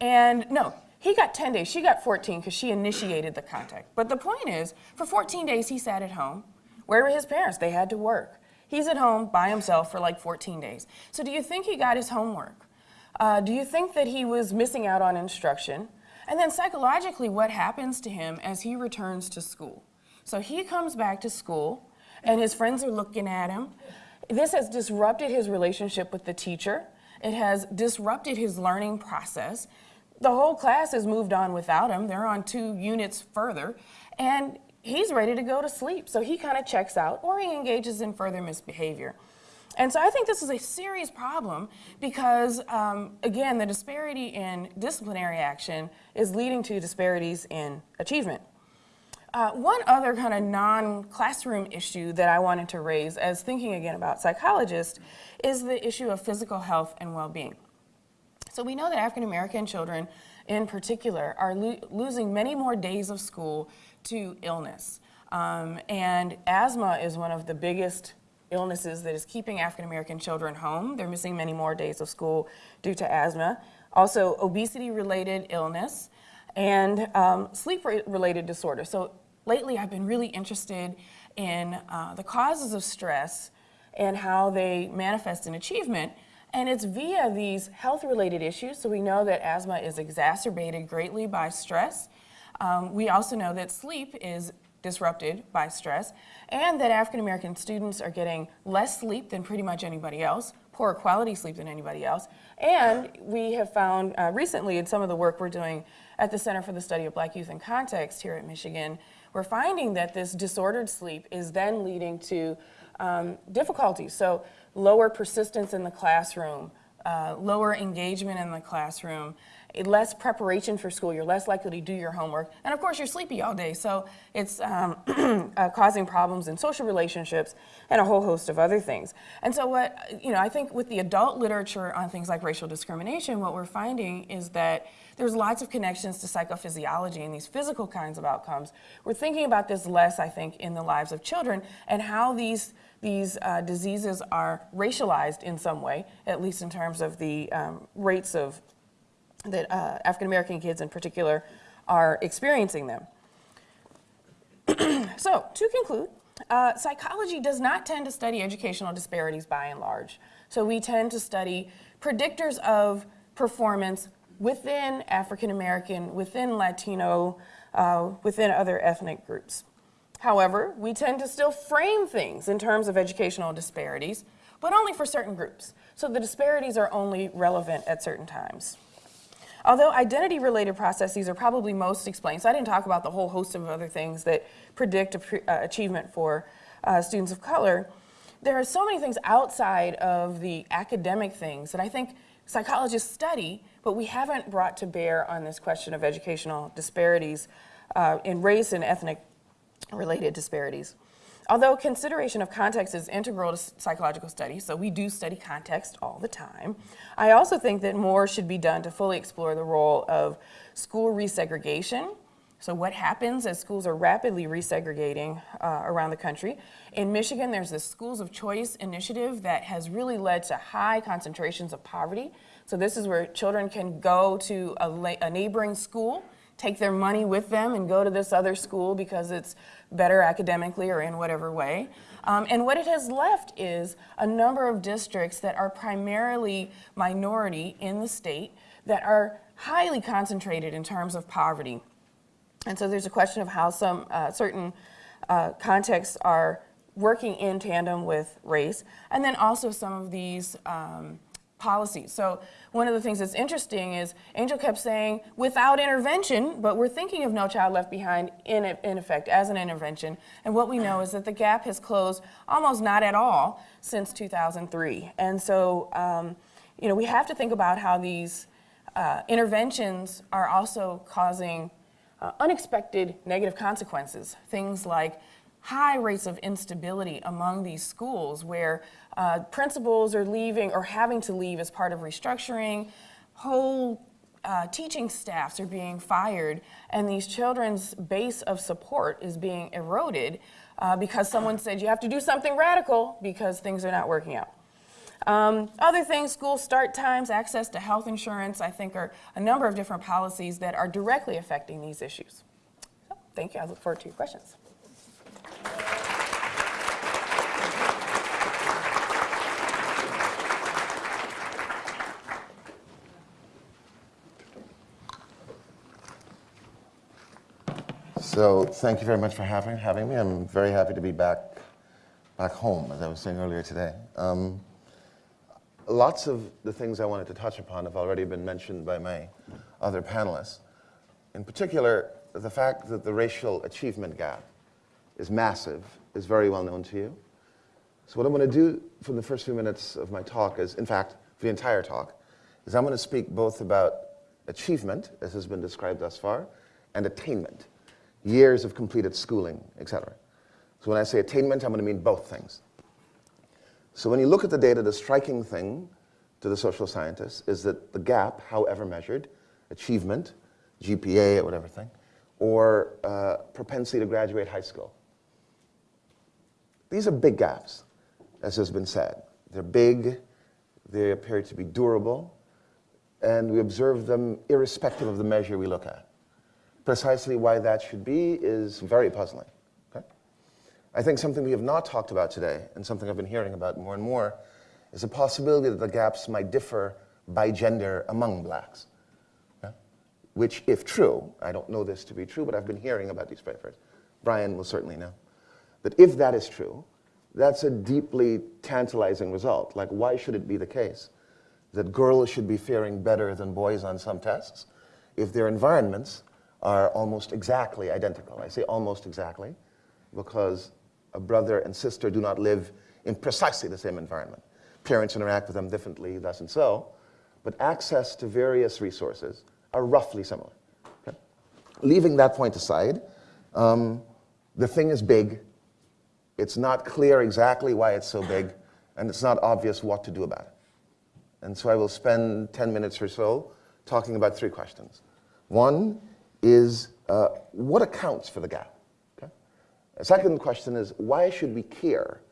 And no, he got 10 days. She got 14 because she initiated the contact. But the point is, for 14 days, he sat at home. Where were his parents? They had to work. He's at home by himself for like 14 days. So, do you think he got his homework? Uh, do you think that he was missing out on instruction? And then psychologically, what happens to him as he returns to school? So he comes back to school, and his friends are looking at him. This has disrupted his relationship with the teacher. It has disrupted his learning process. The whole class has moved on without him. They're on two units further, and he's ready to go to sleep. So he kind of checks out, or he engages in further misbehavior. And so I think this is a serious problem because, um, again, the disparity in disciplinary action is leading to disparities in achievement. Uh, one other kind of non-classroom issue that I wanted to raise as thinking again about psychologists is the issue of physical health and well-being. So we know that African American children in particular are lo losing many more days of school to illness. Um, and asthma is one of the biggest illnesses that is keeping African American children home. They're missing many more days of school due to asthma. Also, obesity related illness and um, sleep related disorder. So, lately I've been really interested in uh, the causes of stress and how they manifest in achievement. And it's via these health related issues. So, we know that asthma is exacerbated greatly by stress. Um, we also know that sleep is disrupted by stress, and that African American students are getting less sleep than pretty much anybody else, poorer quality sleep than anybody else. And we have found uh, recently in some of the work we're doing at the Center for the Study of Black Youth in Context here at Michigan, we're finding that this disordered sleep is then leading to um, difficulties. So, lower persistence in the classroom, uh, lower engagement in the classroom, less preparation for school. You're less likely to do your homework. And of course, you're sleepy all day. So it's um, (clears throat) uh, causing problems in social relationships and a whole host of other things. And so, what, you know, I think with the adult literature on things like racial discrimination, what we're finding is that there's lots of connections to psychophysiology and these physical kinds of outcomes. We're thinking about this less, I think, in the lives of children and how these these uh, diseases are racialized in some way, at least in terms of the um, rates of that uh, African American kids in particular are experiencing them. (clears throat) so, to conclude, uh, psychology does not tend to study educational disparities by and large. So, we tend to study predictors of performance within African American, within Latino, uh, within other ethnic groups. However, we tend to still frame things in terms of educational disparities, but only for certain groups. So the disparities are only relevant at certain times. Although identity-related processes are probably most explained, so I didn't talk about the whole host of other things that predict uh, achievement for uh, students of color, there are so many things outside of the academic things that I think psychologists study, but we haven't brought to bear on this question of educational disparities uh, in race and ethnic related disparities. Although consideration of context is integral to psychological study, so we do study context all the time, I also think that more should be done to fully explore the role of school resegregation. So what happens as schools are rapidly resegregating uh, around the country? In Michigan, there's this Schools of Choice initiative that has really led to high concentrations of poverty. So this is where children can go to a, a neighboring school take their money with them and go to this other school because it's better academically or in whatever way. Um, and what it has left is a number of districts that are primarily minority in the state that are highly concentrated in terms of poverty. And so there's a question of how some uh, certain uh, contexts are working in tandem with race, and then also some of these um, policies. So one of the things that's interesting is Angel kept saying without intervention, but we're thinking of No Child Left Behind in, in effect as an intervention. And what we know is that the gap has closed almost not at all since 2003. And so, um, you know, we have to think about how these uh, interventions are also causing uh, unexpected negative consequences. Things like high rates of instability among these schools where uh, principals are leaving or having to leave as part of restructuring, whole uh, teaching staffs are being fired, and these children's base of support is being eroded uh, because someone said you have to do something radical because things are not working out. Um, other things, school start times, access to health insurance, I think are a number of different policies that are directly affecting these issues. So, thank you. I look forward to your questions. So thank you very much for having, having me. I'm very happy to be back, back home, as I was saying earlier today. Um, lots of the things I wanted to touch upon have already been mentioned by my other panelists. In particular, the fact that the racial achievement gap is massive is very well known to you. So what I'm going to do from the first few minutes of my talk is, in fact, the entire talk, is I'm going to speak both about achievement, as has been described thus far, and attainment, years of completed schooling, etc. So when I say attainment, I'm going to mean both things. So when you look at the data, the striking thing to the social scientists is that the gap, however measured, achievement, GPA or whatever thing, or uh, propensity to graduate high school, these are big gaps, as has been said. They're big, they appear to be durable, and we observe them irrespective of the measure we look at. Precisely why that should be is very puzzling. Okay? I think something we have not talked about today, and something I've been hearing about more and more, is the possibility that the gaps might differ by gender among blacks. Okay? Which, if true, I don't know this to be true, but I've been hearing about these papers. Brian will certainly know. That if that is true, that's a deeply tantalizing result. Like, why should it be the case that girls should be faring better than boys on some tests if their environments are almost exactly identical? I say almost exactly because a brother and sister do not live in precisely the same environment. Parents interact with them differently, thus and so, but access to various resources are roughly similar. Okay? Leaving that point aside, um, the thing is big. It's not clear exactly why it's so big, and it's not obvious what to do about it. And so I will spend 10 minutes or so talking about three questions. One is uh, what accounts for the gap? Okay? A second question is why should we care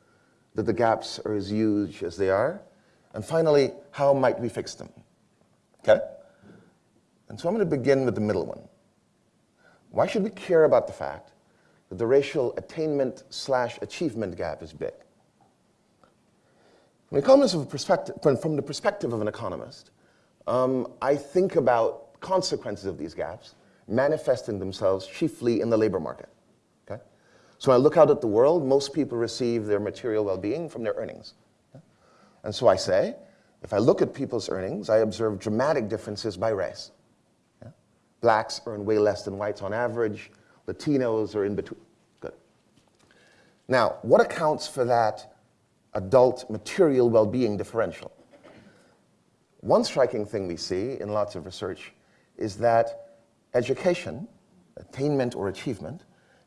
that the gaps are as huge as they are? And finally, how might we fix them? Okay? And so I'm going to begin with the middle one. Why should we care about the fact the racial attainment slash achievement gap is big? The, economist perspective, from the perspective of an economist, um, I think about consequences of these gaps manifesting themselves chiefly in the labor market. Okay? So when I look out at the world, most people receive their material well-being from their earnings. Okay? And so I say, if I look at people's earnings, I observe dramatic differences by race. Blacks earn way less than whites on average. Latinos are in between. Good. Now, what accounts for that adult material well-being differential? One striking thing we see in lots of research is that education, attainment or achievement,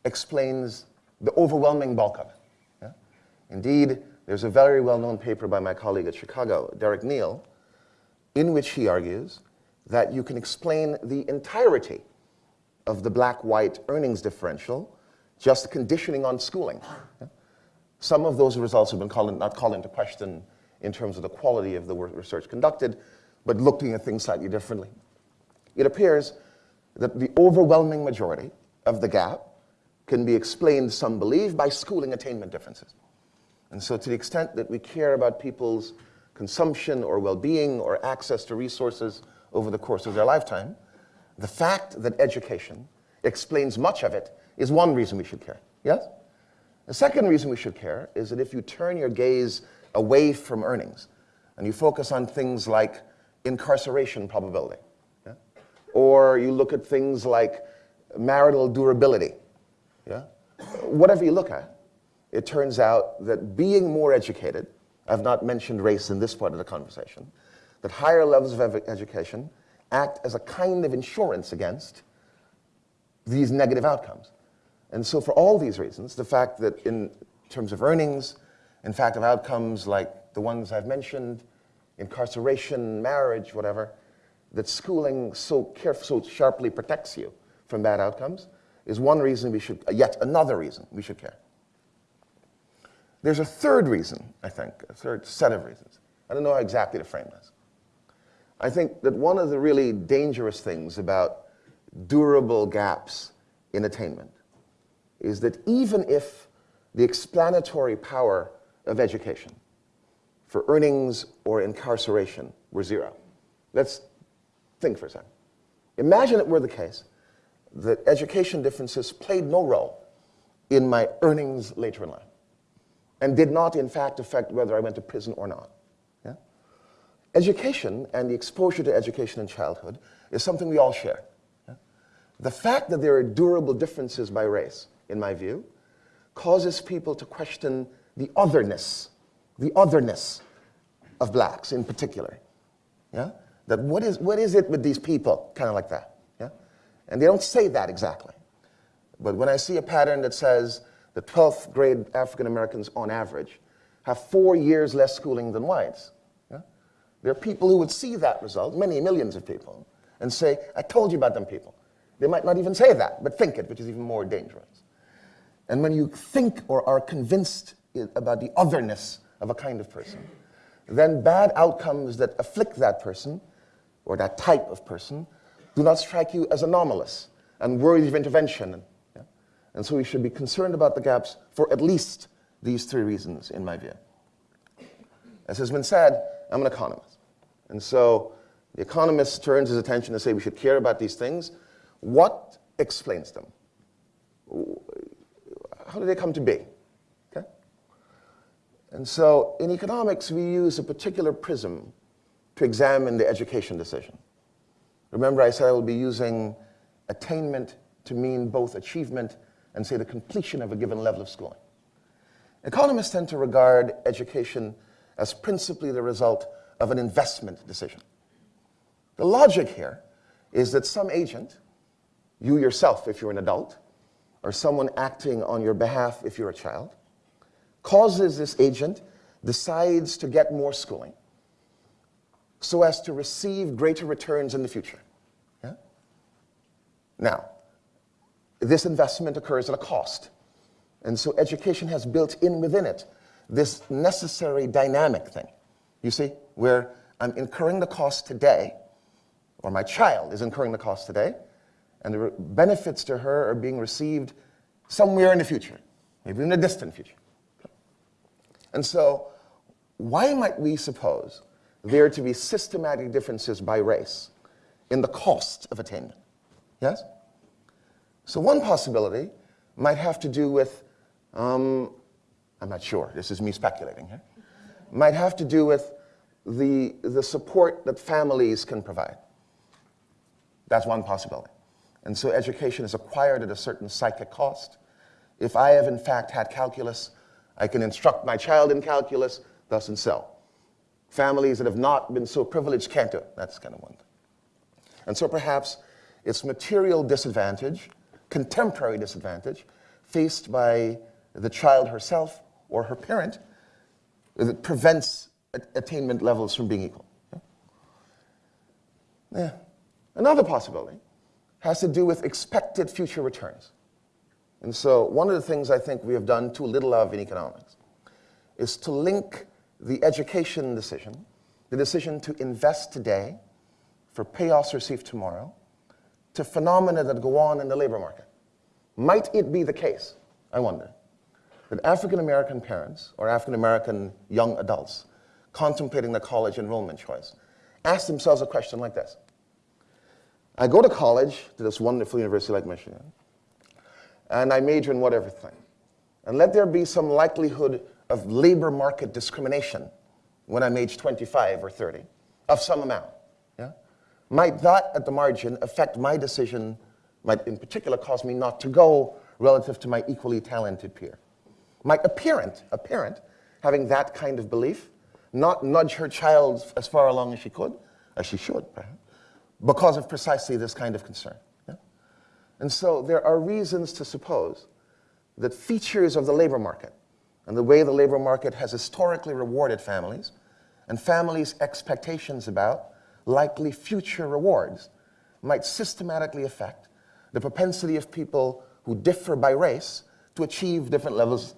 explains the overwhelming bulk of it. Yeah? Indeed, there's a very well-known paper by my colleague at Chicago, Derek Neal, in which he argues that you can explain the entirety of the black-white earnings differential just conditioning on schooling. Some of those results have been called, not called into question in terms of the quality of the research conducted, but looking at things slightly differently. It appears that the overwhelming majority of the gap can be explained, some believe, by schooling attainment differences. And so to the extent that we care about people's consumption or well-being or access to resources over the course of their lifetime, the fact that education explains much of it is one reason we should care, yes? The second reason we should care is that if you turn your gaze away from earnings and you focus on things like incarceration probability, or you look at things like marital durability. Yeah? Whatever you look at, it turns out that being more educated, I've not mentioned race in this part of the conversation, that higher levels of education act as a kind of insurance against these negative outcomes. And so for all these reasons, the fact that in terms of earnings, in fact of outcomes like the ones I've mentioned, incarceration, marriage, whatever, that schooling so caref- so sharply protects you from bad outcomes is one reason we should, yet another reason we should care. There's a third reason, I think, a third set of reasons. I don't know how exactly to frame this. I think that one of the really dangerous things about durable gaps in attainment is that even if the explanatory power of education for earnings or incarceration were zero, let's think for a second. Imagine it were the case that education differences played no role in my earnings later in life and did not, in fact, affect whether I went to prison or not. Education and the exposure to education in childhood is something we all share. The fact that there are durable differences by race, in my view, causes people to question the otherness, the otherness of blacks in particular. Yeah? That what is, what is it with these people, kind of like that. Yeah? And they don't say that exactly. But when I see a pattern that says the 12th grade African Americans on average have four years less schooling than whites? There are people who would see that result, many millions of people, and say, I told you about them people. They might not even say that, but think it, which is even more dangerous. And when you think or are convinced about the otherness of a kind of person, then bad outcomes that afflict that person or that type of person do not strike you as anomalous and worthy of intervention. yeah? And so we should be concerned about the gaps for at least these three reasons, in my view. As has been said, I'm an economist. And so the economist turns his attention to say we should care about these things. What explains them? How do they come to be? Okay? And so in economics, we use a particular prism to examine the education decision. Remember, I said I will be using attainment to mean both achievement and, say, the completion of a given level of schooling. Economists tend to regard education as principally the result of an investment decision. The logic here is that some agent, you yourself if you're an adult, or someone acting on your behalf if you're a child, causes this agent, decides to get more schooling so as to receive greater returns in the future. Yeah? Now, this investment occurs at a cost. And so education has built in within it this necessary dynamic thing. You see, where I'm incurring the cost today, or my child is incurring the cost today, and the benefits to her are being received somewhere in the future, maybe in the distant future. And so, why might we suppose there to be systematic differences by race in the cost of attainment? Yes? So, one possibility might have to do with, um, I'm not sure, this is me speculating here, might have to do with the, the support that families can provide. That's one possibility. And so education is acquired at a certain psychic cost. If I have in fact had calculus, I can instruct my child in calculus, thus and so. Families that have not been so privileged can't do it. That's kind of one thing. And so perhaps it's material disadvantage, contemporary disadvantage, faced by the child herself or her parent that prevents attainment levels from being equal. Yeah. Another possibility has to do with expected future returns. And so, one of the things I think we have done too little of in economics is to link the education decision, the decision to invest today for payoffs received tomorrow, to phenomena that go on in the labor market. Might it be the case, I wonder, that African American parents or African American young adults contemplating their college enrollment choice ask themselves a question like this I go to college, to this wonderful university like Michigan, and I major in whatever thing. And let there be some likelihood of labor market discrimination when I'm age 25 or 30 of some amount. Yeah? Might that, at the margin, affect my decision, might in particular cause me not to go relative to my equally talented peer? Might a parent, a parent, having that kind of belief, not nudge her child as far along as she could, as she should, perhaps, because of precisely this kind of concern. yeah? And so there are reasons to suppose that features of the labor market and the way the labor market has historically rewarded families and families' expectations about likely future rewards might systematically affect the propensity of people who differ by race to achieve different levels,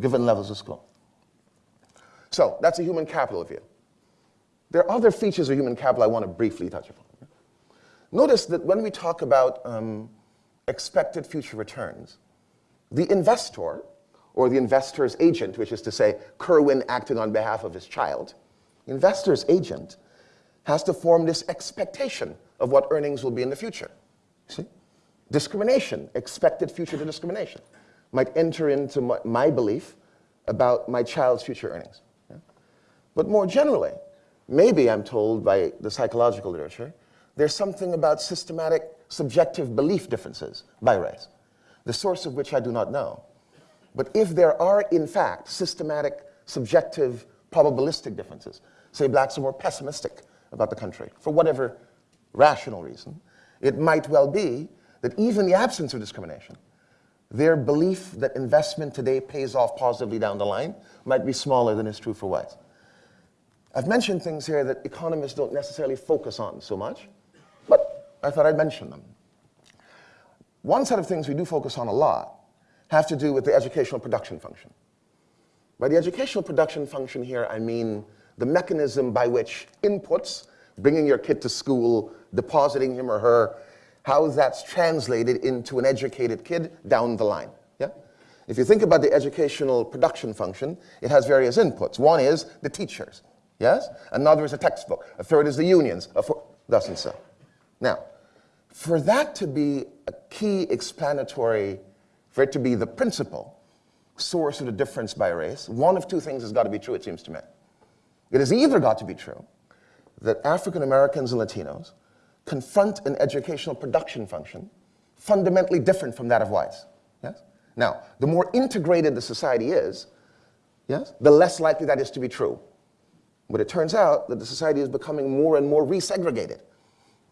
given levels of school. So that's a human capital view. There are other features of human capital I want to briefly touch upon. Notice that when we talk about um, expected future returns, the investor, or the investor's agent, which is to say, Kerwin acting on behalf of his child, investor's agent has to form this expectation of what earnings will be in the future. See? Discrimination, expected future discrimination, might enter into my, my belief about my child's future earnings. But more generally, maybe I'm told by the psychological literature, there's something about systematic subjective belief differences by race, the source of which I do not know. But if there are, in fact, systematic, subjective, probabilistic differences, say blacks are more pessimistic about the country, for whatever rational reason, it might well be that even the absence of discrimination, their belief that investment today pays off positively down the line might be smaller than is true for whites. I've mentioned things here that economists don't necessarily focus on so much, but I thought I'd mention them. One set of things we do focus on a lot have to do with the educational production function. By the educational production function here, I mean the mechanism by which inputs, bringing your kid to school, depositing him or her, how that's translated into an educated kid down the line. Yeah? If you think about the educational production function, it has various inputs. One is the teachers, yes? Another is a textbook. A third is the unions, a four, thus and so. Now, for that to be a key explanatory, for it to be the principal source of the difference by race, one of two things has got to be true, it seems to me. It has either got to be true that African Americans and Latinos confront an educational production function fundamentally different from that of whites. Yes? Now, the more integrated the society is, yes, the less likely that is to be true. But it turns out that the society is becoming more and more resegregated.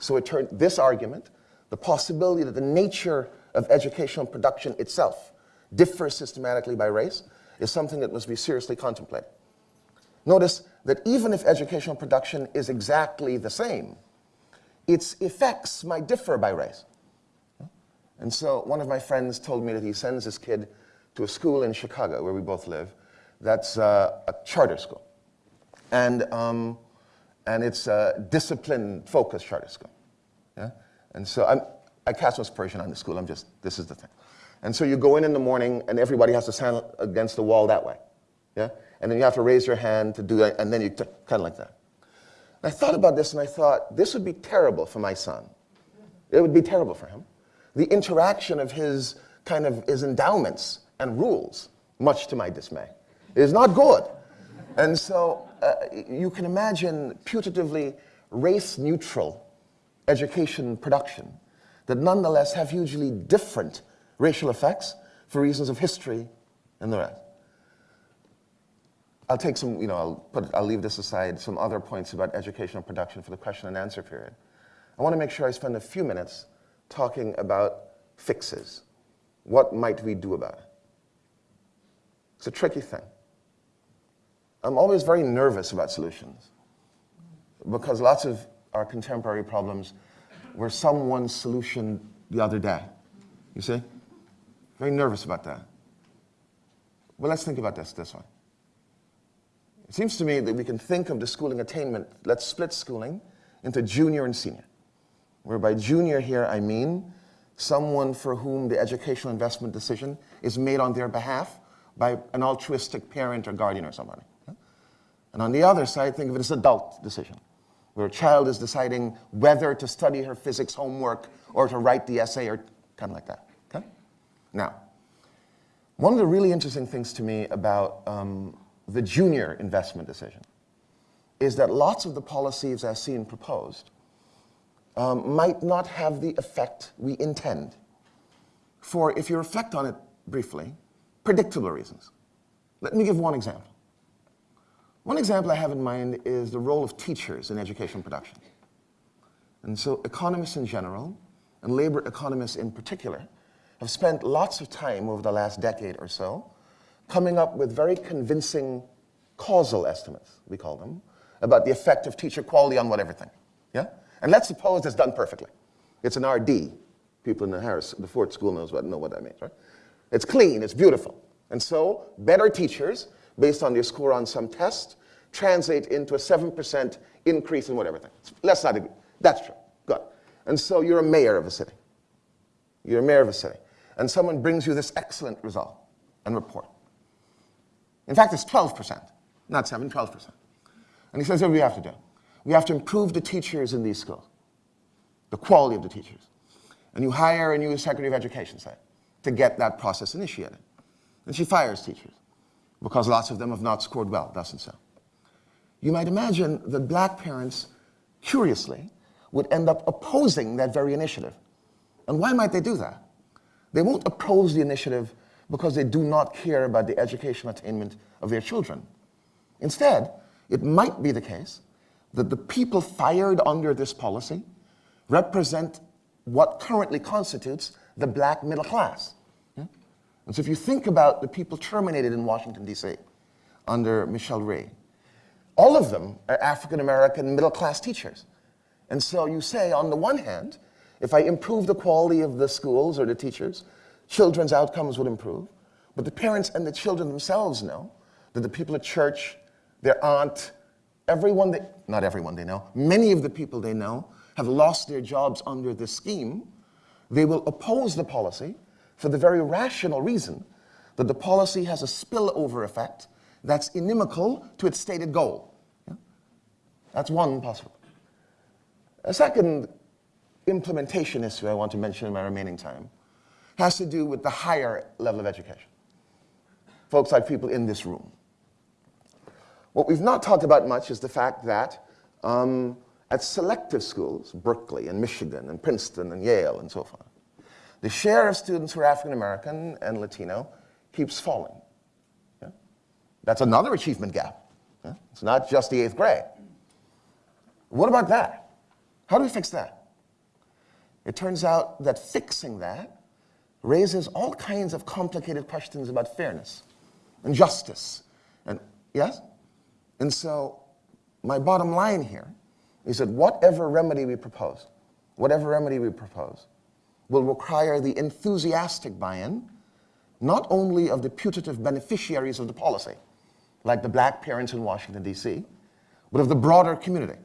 So it turned this argument, the possibility that the nature of educational production itself differs systematically by race, is something that must be seriously contemplated. Notice that even if educational production is exactly the same, its effects might differ by race. And so one of my friends told me that he sends his kid to a school in Chicago, where we both live, that's uh, a charter school. And, um, and it's a discipline-focused charter school. Yeah? And so I'm, I cast aspersion on the school, I'm just, this is the thing. And so you go in in the morning, and everybody has to stand against the wall that way. Yeah? And then you have to raise your hand to do that, and then you kind of like that. I thought about this and I thought, this would be terrible for my son. It would be terrible for him. The interaction of his kind of his endowments and rules, much to my dismay, is not good. And so uh, you can imagine putatively race-neutral education production that nonetheless have hugely different racial effects for reasons of history and the rest. I'll take some, you know, I'll, put, I'll leave this aside, some other points about educational production for the question and answer period. I want to make sure I spend a few minutes talking about fixes. What might we do about it? It's a tricky thing. I'm always very nervous about solutions because lots of our contemporary problems were someone's solution the other day. You see? Very nervous about that. Well, let's think about this this way. It seems to me that we can think of the schooling attainment, let's split schooling into junior and senior. Where by junior here I mean someone for whom the educational investment decision is made on their behalf by an altruistic parent or guardian or somebody. And on the other side, think of it as adult decision, where a child is deciding whether to study her physics homework or to write the essay or kind of like that. Okay? Now, one of the really interesting things to me about um, the junior investment decision is that lots of the policies I've seen proposed um, might not have the effect we intend. For, if you reflect on it briefly, predictable reasons. Let me give one example. One example I have in mind is the role of teachers in education production. And so economists in general, and labor economists in particular, have spent lots of time over the last decade or so coming up with very convincing causal estimates, we call them, about the effect of teacher quality on whatever thing. Yeah? And let's suppose it's done perfectly. It's an RD. People in the Harris, the Ford School knows what, know what that means, right? It's clean, it's beautiful. And so, better teachers, based on your score on some test, translate into a 7% increase in whatever thing. Let's not agree. That's true. Good. And so you're a mayor of a city. You're a mayor of a city. And someone brings you this excellent result and report. In fact, it's 12%, not 7, 12%. And he says, what do we have to do? We have to improve the teachers in these schools, the quality of the teachers. And you hire a new Secretary of Education, say, to get that process initiated. And she fires teachers because lots of them have not scored well, doesn't so. You might imagine that black parents, curiously, would end up opposing that very initiative. And why might they do that? They won't oppose the initiative because they do not care about the educational attainment of their children. Instead, it might be the case that the people fired under this policy represent what currently constitutes the black middle class. And so if you think about the people terminated in Washington, D.C. under Michelle Rhee, all of them are African American middle class teachers. And so you say, on the one hand, if I improve the quality of the schools or the teachers, children's outcomes would improve. But the parents and the children themselves know that the people at church, their aunt, everyone they, not everyone they know, many of the people they know have lost their jobs under this scheme. They will oppose the policy for the very rational reason that the policy has a spillover effect that's inimical to its stated goal. Yeah? That's one possible. A second implementation issue I want to mention in my remaining time has to do with the higher level of education. Folks like people in this room. What we've not talked about much is the fact that um, at selective schools, Berkeley and Michigan and Princeton and Yale and so forth, the share of students who are African American and Latino keeps falling. Yeah? That's another achievement gap. Yeah? It's not just the eighth grade. What about that? How do we fix that? It turns out that fixing that raises all kinds of complicated questions about fairness and justice. And yes? And so my bottom line here is that whatever remedy we propose, whatever remedy we propose, will require the enthusiastic buy-in, not only of the putative beneficiaries of the policy, like the black parents in Washington, D.C., but of the broader community.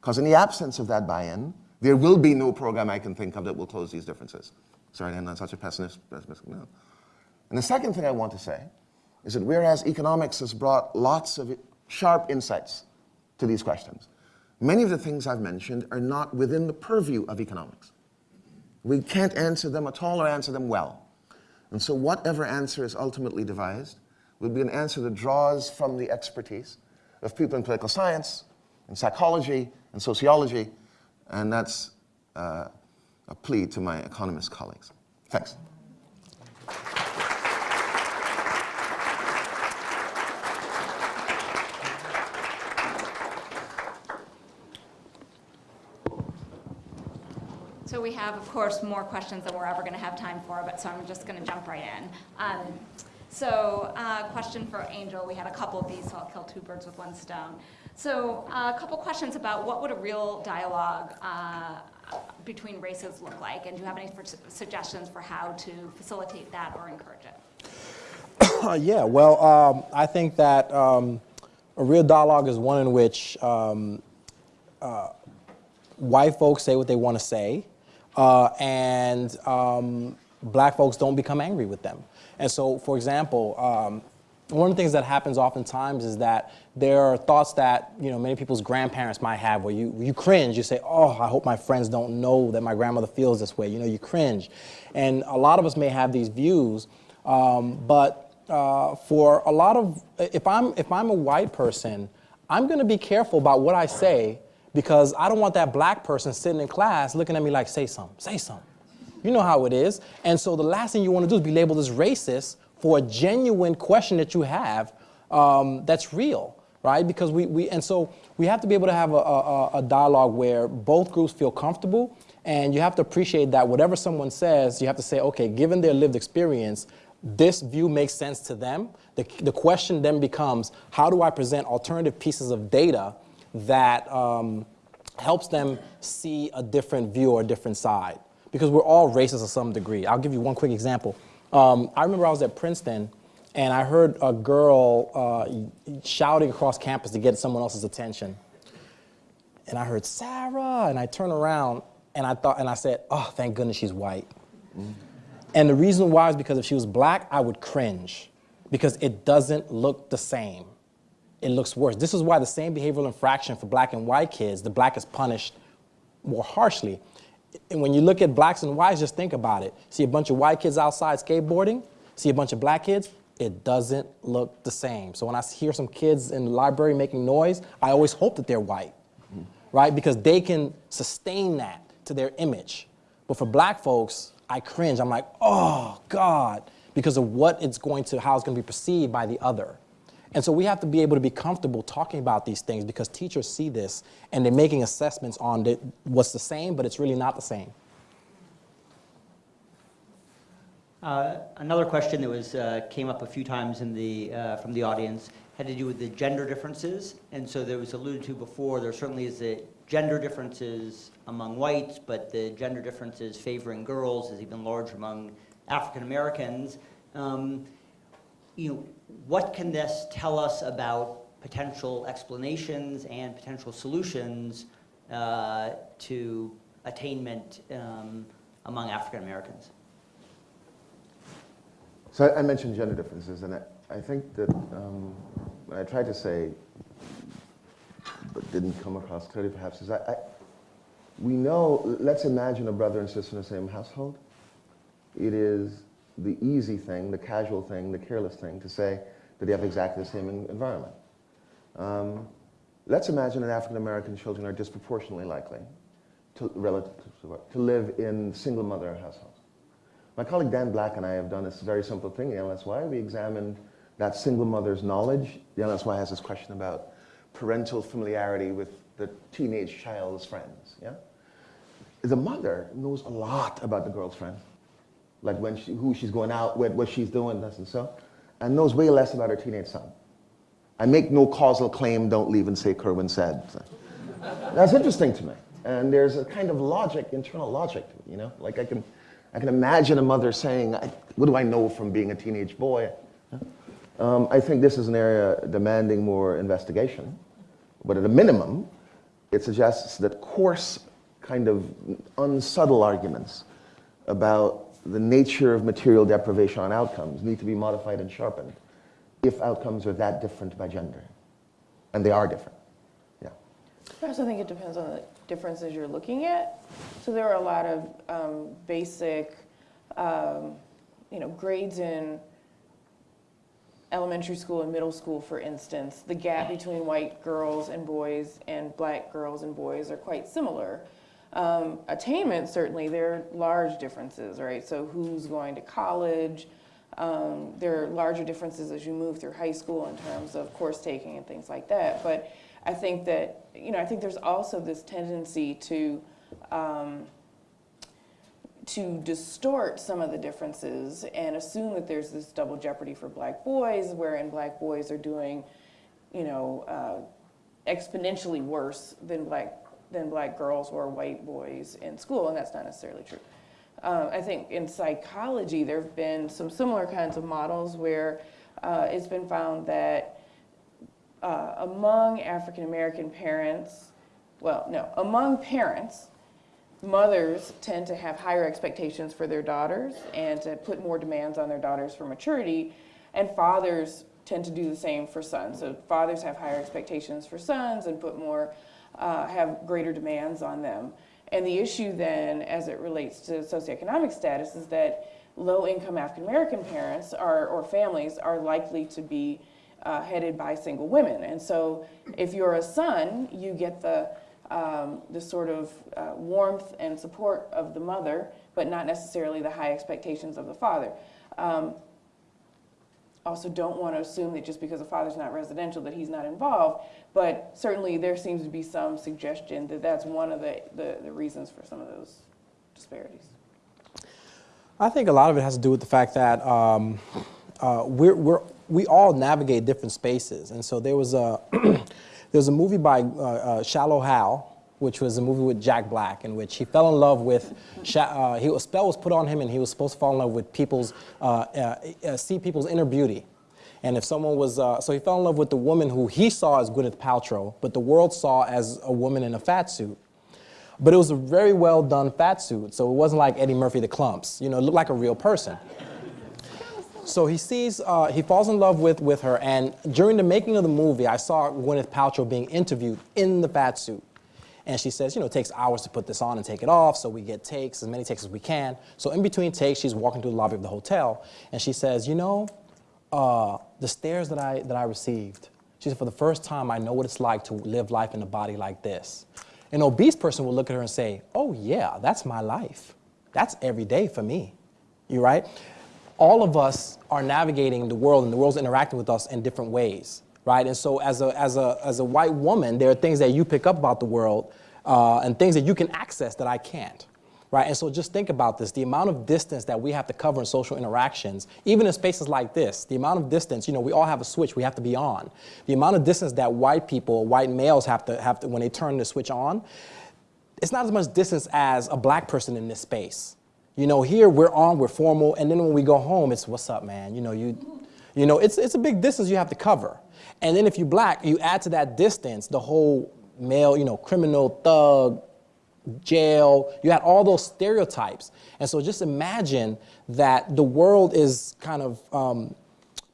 Because in the absence of that buy-in, there will be no program I can think of that will close these differences. Sorry, I'm not such a pessimist. pessimist no. And the second thing I want to say is that whereas economics has brought lots of sharp insights to these questions, many of the things I've mentioned are not within the purview of economics. We can't answer them at all or answer them well. And so whatever answer is ultimately devised will be an answer that draws from the expertise of people in political science, and psychology, and sociology, and that's uh, a plea to my economist colleagues. Thanks. We have, of course, more questions than we're ever going to have time for, but so I'm just going to jump right in. Um, so, uh, question for Angel. We had a couple of these, so I'll kill two birds with one stone. So, uh, a couple questions about what would a real dialogue uh, between races look like, and do you have any suggestions for how to facilitate that or encourage it? (coughs) Uh, yeah, well, um, I think that um, a real dialogue is one in which um, uh, white folks say what they want to say, uh, and um, black folks don't become angry with them. And so, for example, um, one of the things that happens oftentimes is that there are thoughts that you know many people's grandparents might have where you, you cringe. You say oh i hope my friends don't know that my grandmother feels this way. You know you cringe. And a lot of us may have these views um, but uh, for a lot of if i'm if i'm a white person i'm going to be careful about what i say because i don't want that black person sitting in class looking at me like say something say something you know how it is and so the last thing you want to do is be labeled as racist for a genuine question that you have um, that's real, right? Because we, we, and so we have to be able to have a, a, a dialogue where both groups feel comfortable and you have to appreciate that whatever someone says, you have to say, okay, given their lived experience, this view makes sense to them. The, the question then becomes, how do I present alternative pieces of data that um, helps them see a different view or a different side. Because we're all racist to some degree. I'll give you one quick example. Um, I remember I was at Princeton and I heard a girl uh, shouting across campus to get someone else's attention. And I heard Sarah, and I turned around and I thought, and I said, oh, thank goodness she's white. And the reason why is because if she was black, I would cringe because it doesn't look the same. It looks worse. This is why the same behavioral infraction for black and white kids, the black is punished more harshly. And when you look at blacks and whites, just think about it. See a bunch of white kids outside skateboarding, see a bunch of black kids, it doesn't look the same. So when I hear some kids in the library making noise, I always hope that they're white, right? Because they can sustain that to their image. But for black folks, I cringe. I'm like, oh God, because of what it's going to, how it's going to be perceived by the other. And so we have to be able to be comfortable talking about these things because teachers see this and they're making assessments on the, what's the same, but it's really not the same. Uh, Another question that was, uh, came up a few times in the, uh, from the audience had to do with the gender differences. And so there was alluded to before, there certainly is the gender differences among whites, but the gender differences favoring girls is even larger among African Americans. Um, You know, what can this tell us about potential explanations and potential solutions uh, to attainment um, among African Americans? So I, mentioned gender differences, and I, I think that um, what I tried to say, but didn't come across clearly perhaps, is I, I, we know, let's imagine a brother and sister in the same household. It is the easy thing, the casual thing, the careless thing to say that they have exactly the same environment. Um, let's imagine that African American children are disproportionately likely to, relative to, to live in single mother households. My colleague Dan Black and I have done this very simple thing in the LSY. We examined that single mother's knowledge. The LSY has this question about parental familiarity with the teenage child's friends. Yeah? The mother knows a lot about the girl's friends, like when she, who she's going out with, what she's doing, this and so, and knows way less about her teenage son. I make no causal claim, don't leave and say Kerwin said. That's interesting to me. And there's a kind of logic, internal logic to it, you know? Like I can, I can imagine a mother saying, what do I know from being a teenage boy? Um, I think this is an area demanding more investigation. But at a minimum, it suggests that coarse, kind of unsubtle arguments about the nature of material deprivation on outcomes need to be modified and sharpened if outcomes are that different by gender. And they are different. Yeah. I also think it depends on the differences you're looking at. So there are a lot of um, basic, um, you know, grades in elementary school and middle school, for instance. The gap between white girls and boys and black girls and boys are quite similar. Um, attainment, certainly, there are large differences, right? So who's going to college? Um, there are larger differences as you move through high school in terms of course taking and things like that. But I think that, you know, I think there's also this tendency to, um, to distort some of the differences and assume that there's this double jeopardy for black boys, wherein black boys are doing, you know, uh, exponentially worse than black than black girls or white boys in school, and that's not necessarily true. Um, I think in psychology, there have been some similar kinds of models where uh, it's been found that uh, among African American parents, well, no, among parents, mothers tend to have higher expectations for their daughters and to put more demands on their daughters for maturity, and fathers tend to do the same for sons. So fathers have higher expectations for sons and put more, uh, have greater demands on them. And the issue then, as it relates to socioeconomic status, is that low-income African-American parents are, or families are likely to be uh, headed by single women. And so if you're a son, you get the, um, the sort of uh, warmth and support of the mother, but not necessarily the high expectations of the father. Um, also don't want to assume that just because a father's not residential that he's not involved, but certainly there seems to be some suggestion that that's one of the, the, the reasons for some of those disparities. I think a lot of it has to do with the fact that um, uh, we're, we're, we all navigate different spaces. And so there was a, (clears throat) There's a movie by uh, uh, Shallow Hal, which was a movie with Jack Black, in which he fell in love with, uh, he, a spell was put on him and he was supposed to fall in love with people's, uh, uh, uh, see people's inner beauty. And if someone was, uh, so he fell in love with the woman who he saw as Gwyneth Paltrow, but the world saw as a woman in a fat suit. But it was a very well done fat suit, so it wasn't like Eddie Murphy the Klumps. You know, it looked like a real person. So he sees, uh, he falls in love with, with her, and during the making of the movie, I saw Gwyneth Paltrow being interviewed in the fat suit. And she says, you know, it takes hours to put this on and take it off, so we get takes, as many takes as we can. So in between takes, she's walking through the lobby of the hotel, and she says, you know, uh, the stares that I, that I received, she said, for the first time, I know what it's like to live life in a body like this. An obese person will look at her and say, oh yeah, that's my life. That's every day for me. You right? All of us are navigating the world and the world's interacting with us in different ways, right? And so as a, as a, as a white woman, there are things that you pick up about the world uh, and things that you can access that I can't, right? And so just think about this, the amount of distance that we have to cover in social interactions, even in spaces like this, the amount of distance, you know, we all have a switch we have to be on. The amount of distance that white people, white males have to, have to, when they turn the switch on, it's not as much distance as a black person in this space. You know, here we're on, we're formal, and then when we go home, it's what's up, man? You know, you, you know, it's, it's a big distance you have to cover. And then if you black, you add to that distance the whole male, you know, criminal, thug, jail, you had all those stereotypes. And so just imagine that the world is kind of um,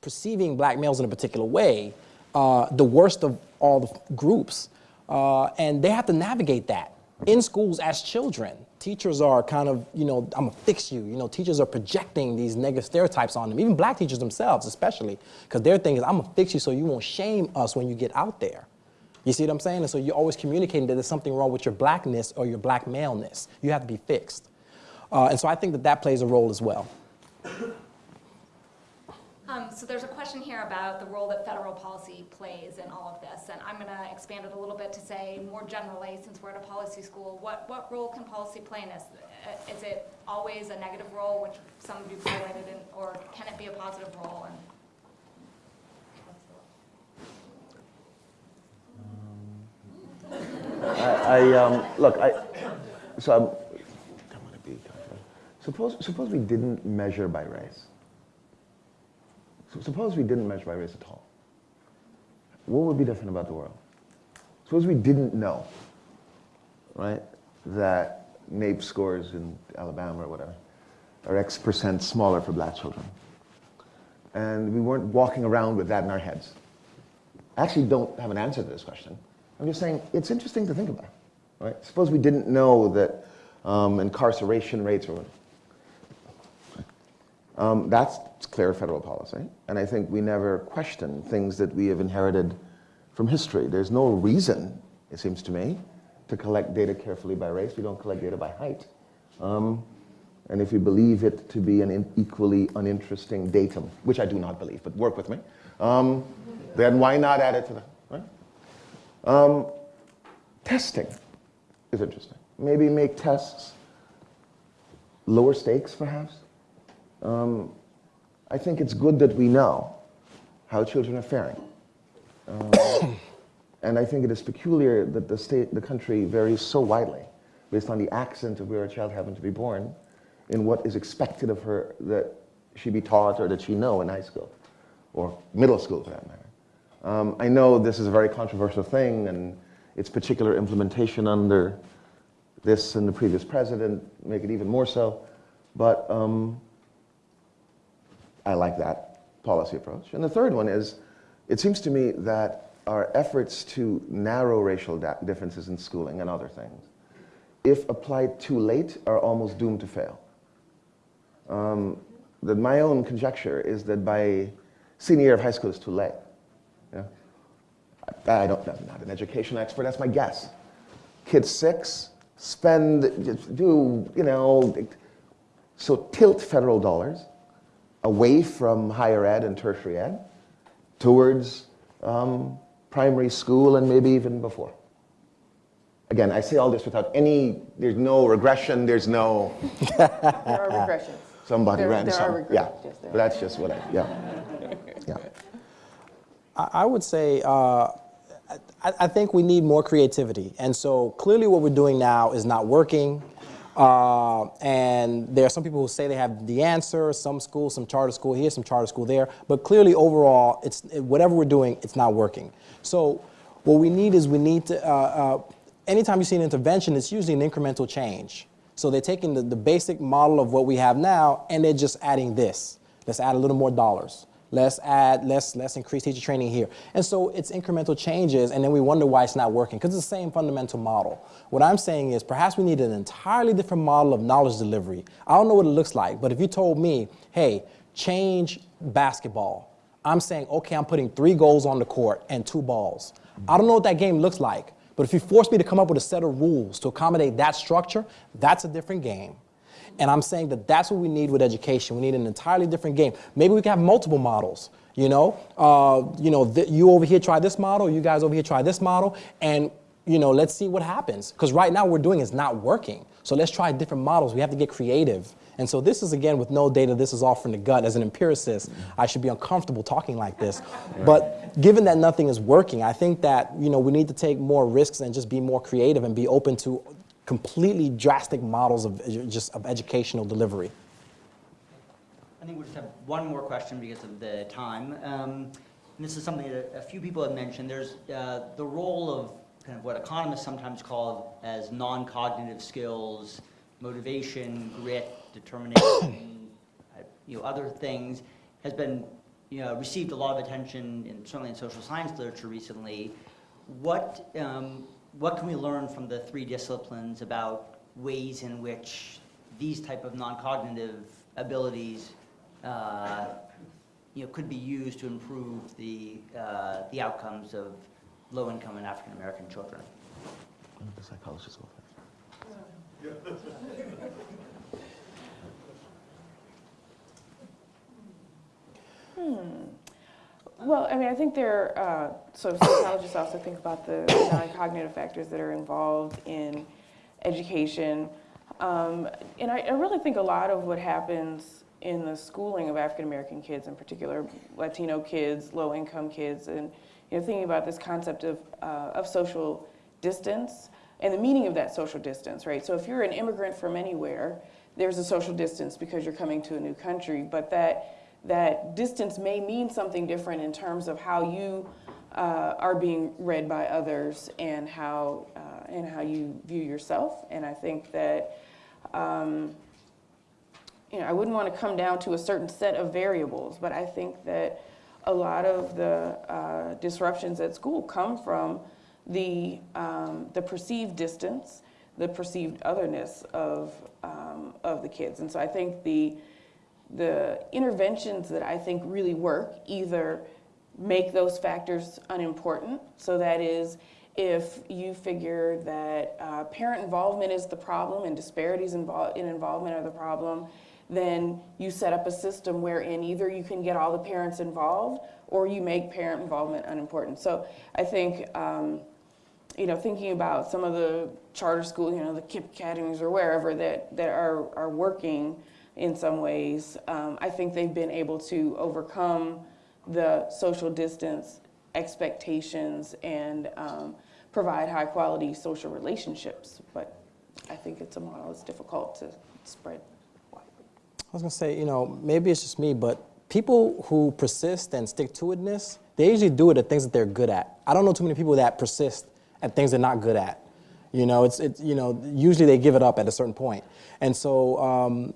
perceiving black males in a particular way, uh, the worst of all the groups. Uh, and they have to navigate that in schools as children. Teachers are kind of, you know, I'm gonna fix you. You know, teachers are projecting these negative stereotypes on them, even black teachers themselves, especially, because their thing is, I'm gonna fix you so you won't shame us when you get out there. You see what I'm saying? And so you're always communicating that there's something wrong with your blackness or your black maleness. You have to be fixed. Uh, and so I think that that plays a role as well. Um, so there's a question here about the role that federal policy plays in all of this, and I'm gonna expand it a little bit to say more generally, since we're at a policy school, what, what role can policy play in this? Uh, Is it always a negative role, which some of you highlighted, in, or can it be a positive role? And I, I um, look, I, so I'm, I'm gonna be, suppose, suppose we didn't measure by race. So suppose we didn't measure by race at all. What would be different about the world? Suppose we didn't know, right, that NAEP scores in Alabama or whatever are X percent smaller for black children. And we weren't walking around with that in our heads. I actually don't have an answer to this question. I'm just saying it's interesting to think about, right? Suppose we didn't know that um, incarceration rates were. Um, that's clear federal policy, and I think we never question things that we have inherited from history. There's no reason, it seems to me, to collect data carefully by race. We don't collect data by height. Um, and if you believe it to be an equally uninteresting datum, which I do not believe, but work with me, um, then why not add it to the, right? Um, testing is interesting. Maybe make tests lower stakes, perhaps. Um, I think it's good that we know how children are faring. Um, (coughs) and I think it is peculiar that the state, the country varies so widely based on the accent of where a child happened to be born in what is expected of her that she be taught or that she know in high school or middle school for that matter. Um, I know this is a very controversial thing and its particular implementation under this and the previous president make it even more so, but um, I like that policy approach. And the third one is, it seems to me that our efforts to narrow racial differences in schooling and other things, if applied too late, are almost doomed to fail. Um, that my own conjecture is that by senior year of high school is too late. Yeah? I, I don't, I'm not an education expert, that's my guess. Kids six, spend, do, you know, so tilt federal dollars away from higher ed and tertiary ed towards um, primary school and maybe even before. Again, I say all this without any, there's no regression, there's no, (laughs) There are regressions. somebody There- ran there are some. regressions, Yeah, yes, there but that's just what I, yeah. (laughs) Yeah. I I would say, uh, I, I think we need more creativity. And so clearly what we're doing now is not working. Uh, and there are some people who say they have the answer, some schools, some charter school here, some charter school there. But clearly overall, it's, whatever we're doing, it's not working. So what we need is we need to, uh, uh, anytime you see an intervention, it's usually an incremental change. So they're taking the, the basic model of what we have now and they're just adding this. Let's add a little more dollars. Let's add, let's, let's increase teacher training here. And so it's incremental changes, and then we wonder why it's not working, because it's the same fundamental model. What I'm saying is perhaps we need an entirely different model of knowledge delivery. I don't know what it looks like, but if you told me, hey, change basketball, I'm saying, okay, I'm putting three goals on the court and two balls. I don't know what that game looks like, but if you force me to come up with a set of rules to accommodate that structure, that's a different game. And I'm saying that that's what we need with education. We need an entirely different game. Maybe we can have multiple models. You know, uh, you know, you over here try this model, you guys over here try this model, and you know, let's see what happens. Because right now, what we're doing is not working. So let's try different models. We have to get creative. And so this is again with no data. This is all from the gut. As an empiricist, I should be uncomfortable talking like this. But given that nothing is working, I think that you know we need to take more risks and just be more creative and be open to completely drastic models of just of educational delivery. I think we'll just have one more question because of the time. Um, this is something that a few people have mentioned. There's uh, the role of kind of what economists sometimes call as non-cognitive skills, motivation, grit, determination, (coughs) uh, you know, other things, has been you know, received a lot of attention, in, certainly in social science literature recently. What, um, what can we learn from the three disciplines about ways in which these type of non-cognitive abilities uh, you know, could be used to improve the, uh, the outcomes of low-income and African-American children? The psychologist go first. Well, I mean, I think there, uh, so psychologists also think about the non-cognitive factors that are involved in education. Um, and I, I really think a lot of what happens in the schooling of African American kids, in particular Latino kids, low-income kids, and you know, thinking about this concept of, uh, of social distance and the meaning of that social distance, right? So if you're an immigrant from anywhere, there's a social distance because you're coming to a new country, but that that distance may mean something different in terms of how you uh, are being read by others and how uh, and how you view yourself. And I think that um, you know I wouldn't want to come down to a certain set of variables, but I think that a lot of the uh, disruptions at school come from the um, the perceived distance, the perceived otherness of um, of the kids. And so I think the the interventions that I think really work either make those factors unimportant. So that is, if you figure that uh, parent involvement is the problem and disparities in involvement are the problem, then you set up a system wherein either you can get all the parents involved or you make parent involvement unimportant. So I think, um, you know, thinking about some of the charter schools, you know, the KIPP academies or wherever that, that are, are working in some ways, um, I think they've been able to overcome the social distance expectations and um, provide high quality social relationships. But I think it's a model that's difficult to spread. Widely. I was gonna say, you know, maybe it's just me, but people who persist and stick to itness, they usually do it at things that they're good at. I don't know too many people that persist at things they're not good at. You know, it's, it's you know, usually they give it up at a certain point. And so um,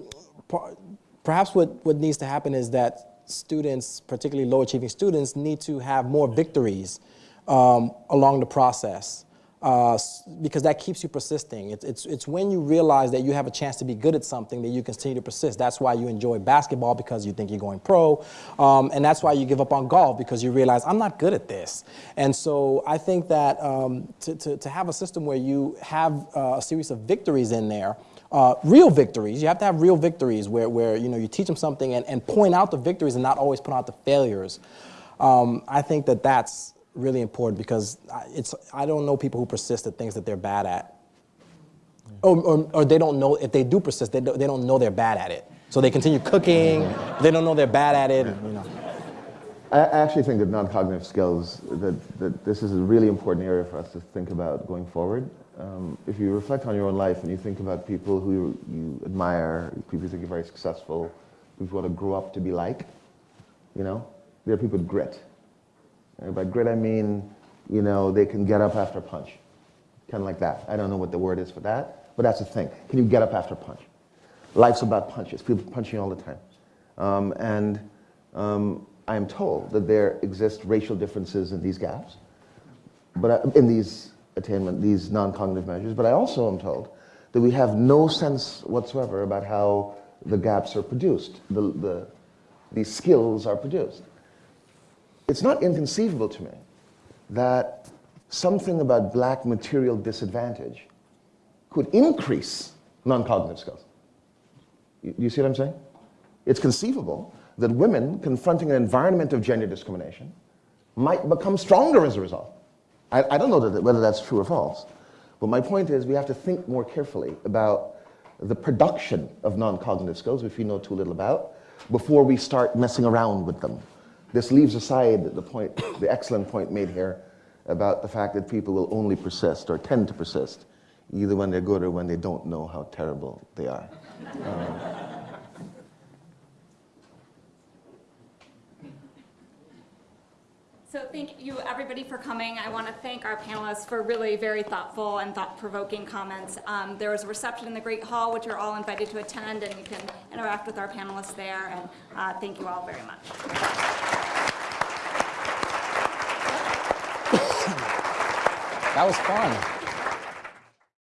perhaps what, what needs to happen is that students, particularly low achieving students, need to have more victories um, along the process uh, because that keeps you persisting. It's, it's, it's when you realize that you have a chance to be good at something that you continue to persist. That's why you enjoy basketball because you think you're going pro. Um, and that's why you give up on golf because you realize, I'm not good at this. And so I think that um, to, to, to have a system where you have uh, a series of victories in there, uh, real victories. You have to have real victories where, where you know you teach them something and, and point out the victories and not always point out the failures. Um, I think that that's really important because I- it's I don't know people who persist at things that they're bad at, or, or, or they don't know if they do persist they don't, they don't know they're bad at it. So they continue cooking. They don't know they're bad at it. You know. I I actually think that non-cognitive skills, that, that this is a really important area for us to think about going forward. Um, if you reflect on your own life and you think about people who you, admire, people you think are very successful, people you want to grow up to be like, you know, they're people with grit. And by grit, I mean, you know, they can get up after a punch, kind of like that. I don't know what the word is for that, but that's the thing. Can you get up after a punch? Life's about punches. People punching all the time. Um, and um, I am told that there exist racial differences in these gaps, but I, in these attainment, these non-cognitive measures. But I also am told that we have no sense whatsoever about how the gaps are produced, the, the, skills are produced. It's not inconceivable to me that something about black material disadvantage could increase non-cognitive skills. You, you see what I'm saying? It's conceivable that women confronting an environment of gender discrimination might become stronger as a result. I, I don't know that, whether that's true or false, but my point is we have to think more carefully about the production of non-cognitive skills, which we know too little about, before we start messing around with them. This leaves aside the point, the excellent point made here about the fact that people will only persist or tend to persist, either when they're good or when they don't know how terrible they are. Um, So thank you, everybody, for coming. I want to thank our panelists for really very thoughtful and thought-provoking comments. Um, There was a reception in the Great Hall, which you're all invited to attend, and you can interact with our panelists there, and uh, thank you all very much. That was fun.